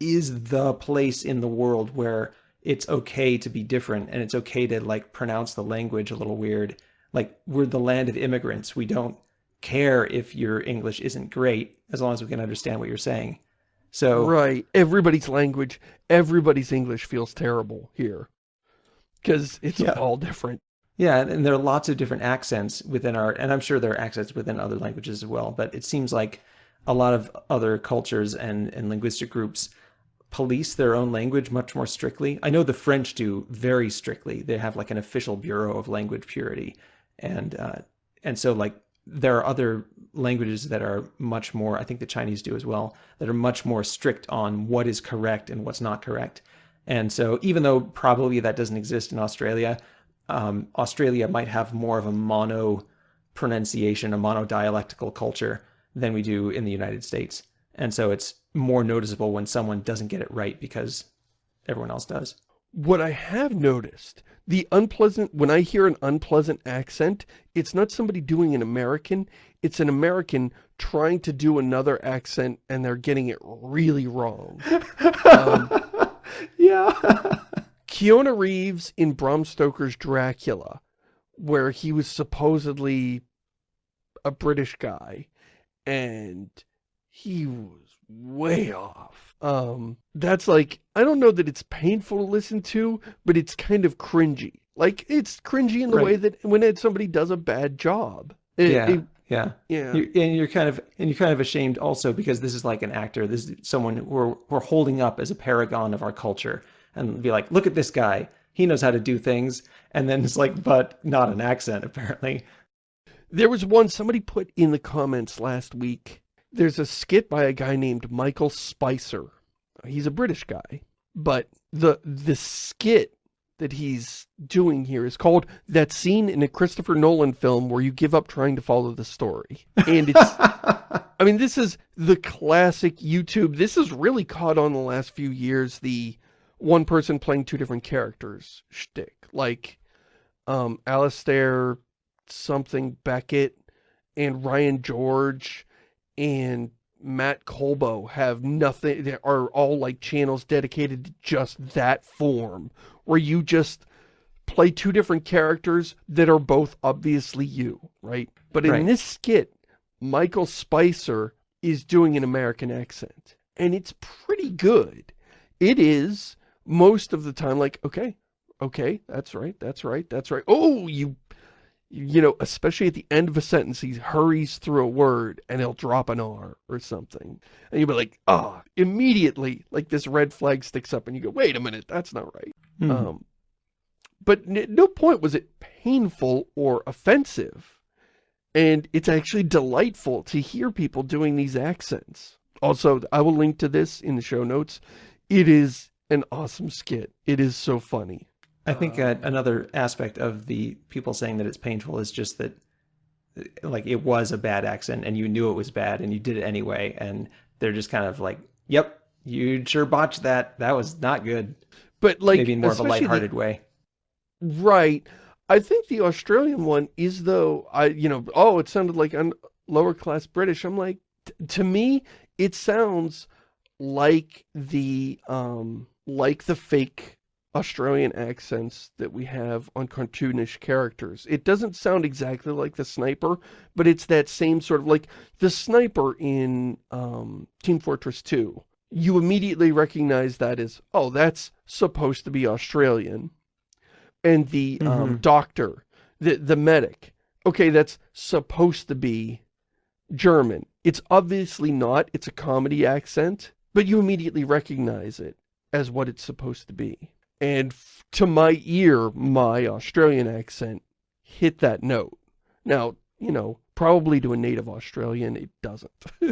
is the place in the world where it's okay to be different and it's okay to like pronounce the language a little weird. Like we're the land of immigrants. We don't care if your English isn't great as long as we can understand what you're saying. So Right. Everybody's language, everybody's English feels terrible here. Because it's Yeah. all different. yeah, and there are lots of different accents within our and I'm sure there are accents within other languages as well, but it seems like a lot of other cultures and, and linguistic groups police their own language much more strictly. I know the French do very strictly. They have like an official bureau of language purity, and uh, and so like there are other languages that are much more. I think the Chinese do as well. That are much more strict on what is correct and what's not correct. And so even though probably that doesn't exist in Australia, um, Australia might have more of a mono pronunciation, a monodialectical culture than we do in the United States. And so it's more noticeable when someone doesn't get it right because everyone else does. What I have noticed, the unpleasant, when I hear an unpleasant accent, it's not somebody doing an American, it's an American trying to do another accent and they're getting it really wrong. Um, yeah. Keanu Reeves in Bram Stoker's Dracula, where he was supposedly a British guy, and he was way off. Um, that's like, I don't know that it's painful to listen to, but it's kind of cringy. Like, it's cringy in the way that when it, somebody does a bad job. It- yeah. it- yeah. yeah. You're, and you're kind of and you're kind of ashamed also because this is like an actor. This is someone who we're we're holding up as a paragon of our culture and be like, look at this guy. He knows how to do things. And then it's like, but not an accent apparently. There was one somebody put in the comments last week. There's a skit by a guy named Michael Spicer. He's a British guy, but the the skit that he's doing here is called that scene in a Christopher Nolan film where you give up trying to follow the story. And it's, I mean, this is the classic YouTube. This has really caught on the last few years, the one person playing two different characters shtick. Like, um, Alistair something Beckett and Ryan George and Matt Colbo have nothing, they are all like channels dedicated to just that form, where you just play two different characters that are both obviously you, right? But in Right. this skit, Michael Spicer is doing an American accent, and it's pretty good. It is, most of the time, like, okay, okay, that's right, that's right, that's right. Oh, you you know, especially at the end of a sentence, he hurries through a word and he'll drop an R or something. And you'll be like, ah, immediately, like this red flag sticks up and you go, wait a minute, that's not right. Mhm. Um, but no point was it painful or offensive. And it's actually delightful to hear people doing these accents. Also, I will link to this in the show notes. It is an awesome skit. It is so funny. I think uh, another aspect of the people saying that it's painful is just that, like, it was a bad accent and you knew it was bad and you did it anyway. And they're just kind of like, yep, you sure botched that. That was not good. But like, Maybe in more of a especially the- lighthearted way. Right. I think the Australian one is though, I, you know, oh, it sounded like un lower class British. I'm like, t- to me, it sounds like the, um, like the fake Australian accents that we have on cartoonish characters. It doesn't sound exactly like the sniper, but it's that same sort of like the sniper in, um, Team Fortress 2. You immediately recognize that as, oh, that's supposed to be Australian and the um, Mhm. doctor, the the medic. Okay, that's supposed to be German. It's obviously not. It's a comedy accent, but you immediately recognize it as what it's supposed to be. And f- to my ear, my Australian accent hit that note. Now, you know, probably to a native Australian, it doesn't.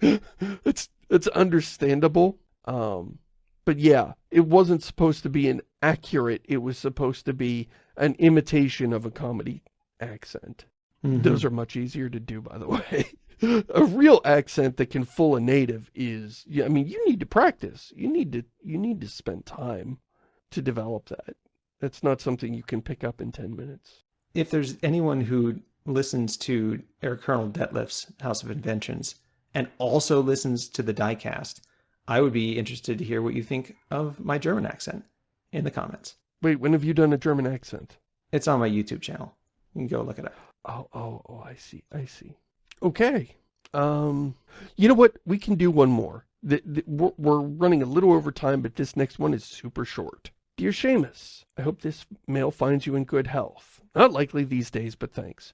it's it's understandable. Um, but yeah, it wasn't supposed to be an accurate, it was supposed to be an imitation of a comedy accent. Mhm. Those are much easier to do, by the way. a real accent that can fool a native is, yeah, I mean, you need to practice. You need to, you need to spend time to develop that. That's not something you can pick up in 10 minutes. if there's anyone who listens to Eric Colonel Detlef's House of Inventions and also listens to the diecast, I would be interested to hear what you think of my German accent in the comments. Wait, when have you done a German accent? It's on my YouTube channel. You can go look it up. Oh, oh, oh, I see, I see. Okay. Um, you know what? We can do one more. The, the, we're, we're running a little over time, but this next one is super short. Dear Shamus, I hope this mail finds you in good health. Not likely these days, but thanks.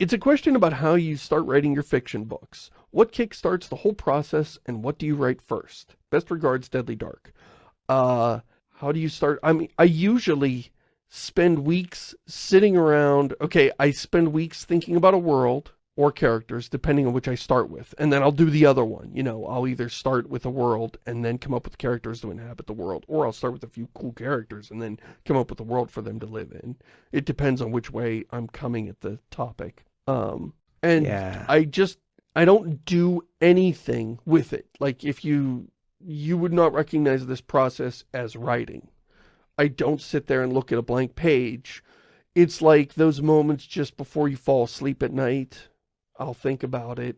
It's a question about how you start writing your fiction books. What kickstarts the whole process, and what do you write first? Best regards, Deadly Dark. Uh, how do you start? I mean, I usually spend weeks sitting around. Okay, I spend weeks thinking about a world or characters, depending on which I start with. And then I'll do the other one. You know, I'll either start with a world and then come up with characters to inhabit the world, or I'll start with a few cool characters and then come up with a world for them to live in. It depends on which way I'm coming at the topic. Um, and Yeah. I just, I don't do anything with it. Like if you, you would not recognize this process as writing. I don't sit there and look at a blank page. It's like those moments just before you fall asleep at night. I'll think about it.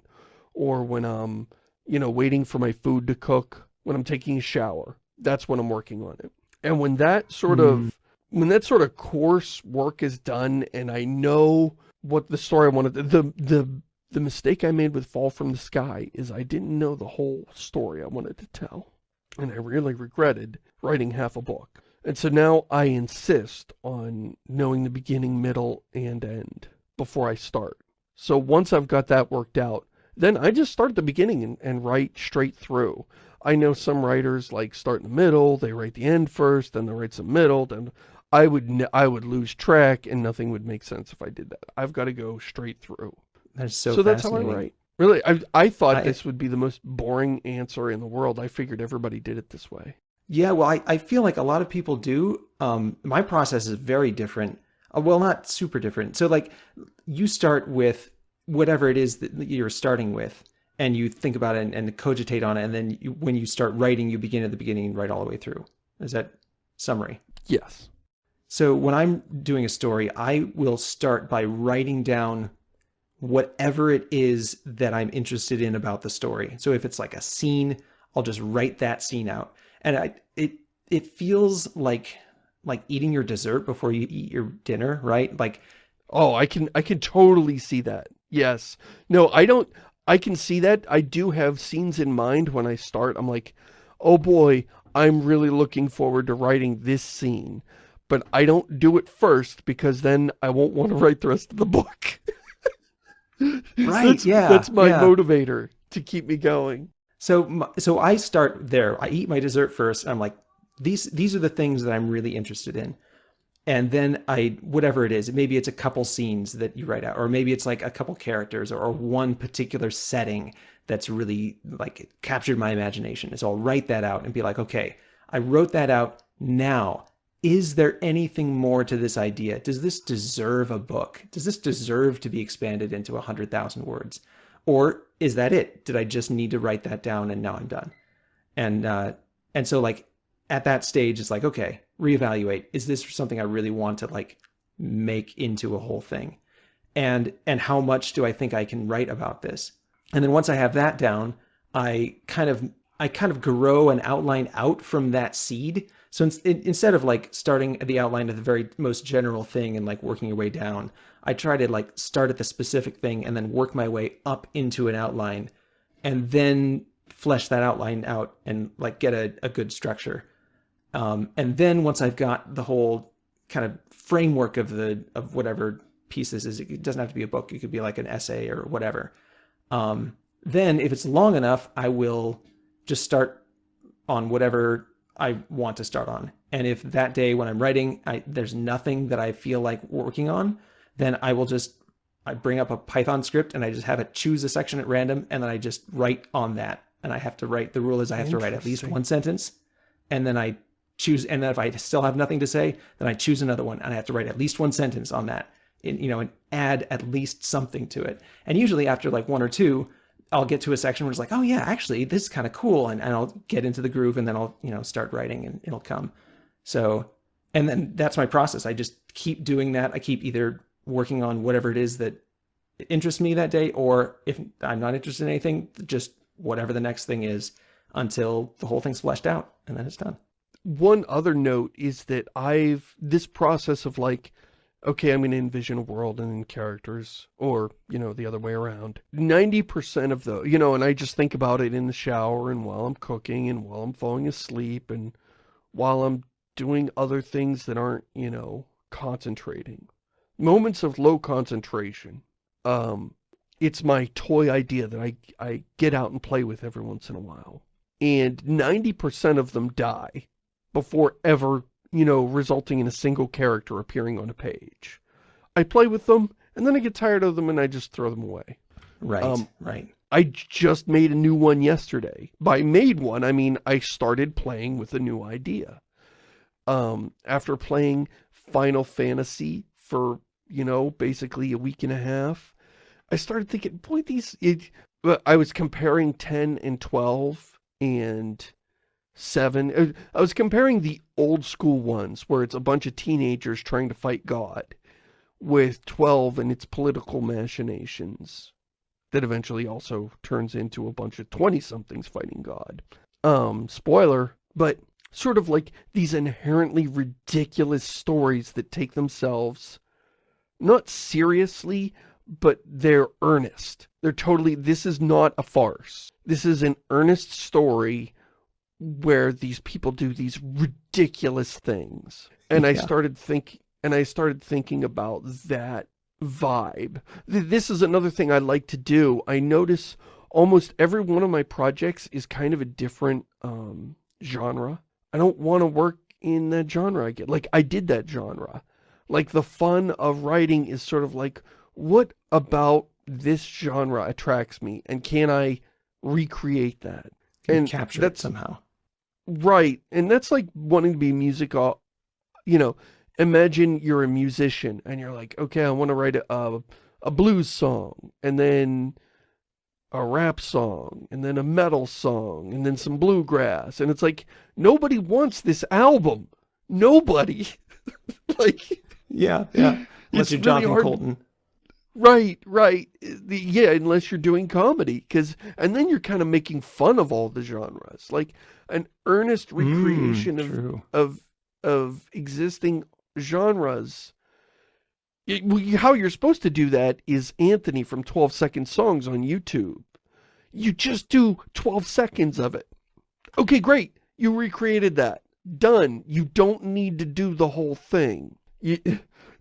Or when I'm, you know, waiting for my food to cook, when I'm taking a shower. That's when I'm working on it. And when that sort of, mm. when that sort of course work is done and I know what the story I wanted, the, the, the mistake I made with Fall from the Sky is I didn't know the whole story I wanted to tell. And I really regretted writing half a book. And so now I insist on knowing the beginning, middle, and end before I start. So once I've got that worked out, then I just start at the beginning and, and write straight through. I know some writers like start in the middle, they write the end first, then they write some middle, then I would I would lose track and nothing would make sense if I did that. I've got to go straight through. That's so, So, that's how I write. Really, I I thought I- this would be the most boring answer in the world. I figured everybody did it this way. Yeah, well, I, I feel like a lot of people do. Um, my process is very different. Uh, well, not super different. So like you start with whatever it is that you're starting with and you think about it and, and cogitate on it. And then you, when you start writing, you begin at the beginning and write all the way through. Is that summary? Yes. So when I'm doing a story, I will start by writing down whatever it is that I'm interested in about the story. So if it's like a scene, I'll just write that scene out. And I, it, it feels like, like eating your dessert before you eat your dinner, right? Like, oh, I can, I can totally see that. Yes. No, I don't, I can see that. I do have scenes in mind when I start. I'm like, oh boy, I'm really looking forward to writing this scene. But I don't do it first because then I won't want to write the rest of the book. right, that's, yeah. That's my yeah. motivator to keep me going. So, so I start there. I eat my dessert first. I'm like, these, these are the things that I'm really interested in. And then I, whatever it is, maybe it's a couple scenes that you write out, or maybe it's like a couple characters or, or one particular setting that's really like captured my imagination. So I'll write that out and be like, okay, I wrote that out. Now, is there anything more to this idea? Does this deserve a book? Does this deserve to be expanded into a hundred thousand words? Or is that it? Did I just need to write that down and now I'm done? And, uh, and so like at that stage, it's like, okay, reevaluate. Is this something I really want to like make into a whole thing? And, and how much do I think I can write about this? And then once I have that down, I kind of, I kind of grow an outline out from that seed. So in, in, instead of like starting at the outline of the very most general thing and like working your way down, I try to like start at the specific thing and then work my way up into an outline and then flesh that outline out and like get a, a good structure. Um, and then once I've got the whole kind of framework of the of whatever piece this is, it doesn't have to be a book. It could be like an essay or whatever. Um, then if it's long enough, I will just start on whatever I want to start on. And if that day when I'm writing, I, there's nothing that I feel like working on, then I will just I bring up a Python script and I just have it choose a section at random and then I just write on that. And I have to write, the rule is I have to write at least one sentence and then I choose, and then if I still have nothing to say, then I choose another one and I have to write at least one sentence on that, in, you know, and add at least something to it. And usually after like one or two, I'll get to a section where it's like, oh yeah, actually this is kind of cool. And, and I'll get into the groove and then I'll, you know, start writing and it'll come. So, and then that's my process. I just keep doing that. I keep either working on whatever it is that interests me that day, or if I'm not interested in anything, just whatever the next thing is until the whole thing's fleshed out and then it's done one other note is that I've, this process of like, okay, I'm going to envision a world and then characters, or, you know, the other way around. 90% of the, you know, and I just think about it in the shower and while I'm cooking and while I'm falling asleep and while I'm doing other things that aren't, you know, concentrating. Moments of low concentration. Um, it's my toy idea that I, I get out and play with every once in a while. And 90% of them die before ever, you know, resulting in a single character appearing on a page. I play with them, and then I get tired of them and I just throw them away. Right, um, right. I just made a new one yesterday. By made one, I mean I started playing with a new idea. Um, after playing Final Fantasy for, you know, basically a week and a half, I started thinking, boy, these, it, I was comparing 10 and 12, and seven. Uh, I was comparing the old school ones where it's a bunch of teenagers trying to fight God with 12 and its political machinations that eventually also turns into a bunch of 20-somethings fighting God. Um, spoiler, but sort of like these inherently ridiculous stories that take themselves not seriously, but they're earnest. They're totally, this is not a farce. This is an earnest story where these people do these ridiculous things. And yeah. I started think and I started thinking about that vibe. This is another thing I like to do. I notice almost every one of my projects is kind of a different um, genre. I don't want to work in that genre again. Like, I did that genre. Like, the fun of writing is sort of like, what about this genre attracts me? And can I recreate that? and capture that somehow. Right, and that's like wanting to be music, you know, imagine you're a musician and you're like, okay, I want to write a, a blues song, and then a rap song, and then a metal song, and then some bluegrass, and it's like, nobody wants this album. Nobody. like... Yeah, yeah. Unless you're Jonathan hard... Coulton. Right, right. The, yeah, unless you're doing comedy, because and then you're kind of making fun of all the genres, like an earnest hmm, recreation mm, of of of existing genres how you're supposed to do that is Anthony from 12 Second Songs on YouTube. You just do 12 seconds of it. Okay, great. You recreated that. Done. You don't need to do the whole thing. You,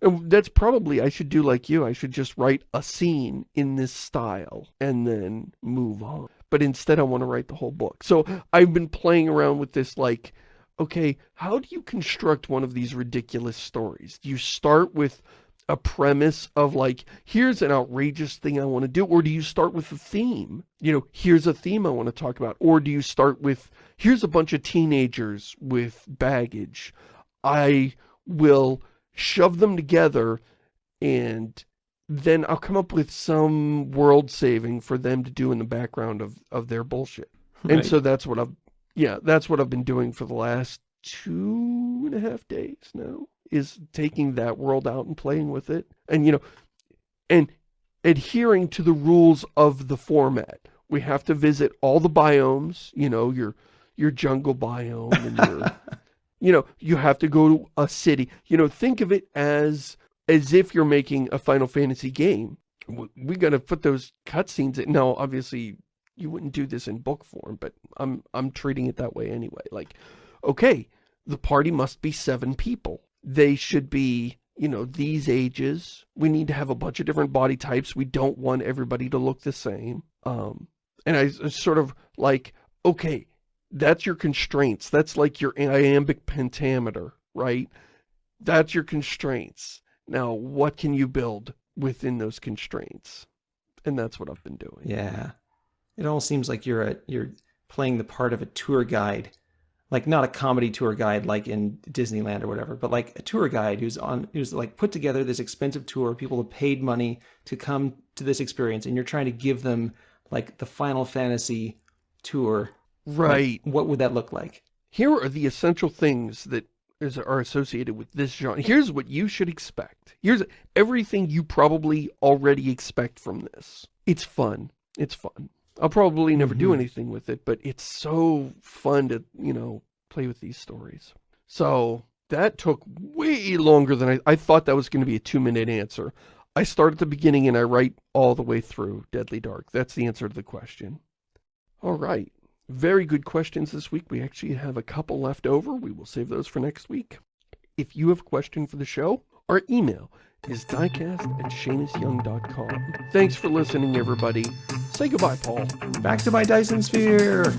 that's probably, I should do like you. I should just write a scene in this style and then move on. But instead I want to write the whole book. So I've been playing around with this like, okay, how do you construct one of these ridiculous stories? Do you start with a premise of like, here's an outrageous thing I want to do? Or do you start with a theme? You know, here's a theme I want to talk about. Or do you start with, here's a bunch of teenagers with baggage. I will shove them together and then I'll come up with some world saving for them to do in the background of, of their bullshit. Right. And so that's what I've, yeah, that's what I've been doing for the last two and a half days now is taking that world out and playing with it. And, you know, and adhering to the rules of the format. We have to visit all the biomes, you know, your, your jungle biome and your, you know, you have to go to a city. You know, think of it as, as if you're making a Final Fantasy game. We got to put those cutscenes in. Now, obviously, you wouldn't do this in book form, but I'm, I'm treating it that way anyway. Like, okay, the party must be seven people they should be, you know, these ages. We need to have a bunch of different body types. We don't want everybody to look the same. Um, and I sort of like, okay, that's your constraints. That's like your iambic pentameter, right? That's your constraints. Now, what can you build within those constraints? And that's what I've been doing. Yeah. It all seems like you're a, you're playing the part of a tour guide like not a comedy tour guide like in Disneyland or whatever, but like a tour guide who's on who's like put together this expensive tour. People have paid money to come to this experience, and you're trying to give them like the Final Fantasy tour. Right. Like, what would that look like? Here are the essential things that is, are associated with this genre. Here's what you should expect. Here's everything you probably already expect from this. It's fun. It's fun. I'll probably never mm -hmm. do mm-hmm. anything with it, but it's so fun to, you know, play with these stories. So that took way longer than I, I thought that was going to be a two-minute answer. I start at the beginning and I write all the way through Deadly Dark. That's the answer to the question. All right. Very good questions this week. We actually have a couple left over. We will save those for next week. If you have a question for the show, our email is diecast at ShamusYoung.com. Thanks for listening, everybody. Say goodbye, Paul. Back to my Dyson Sphere.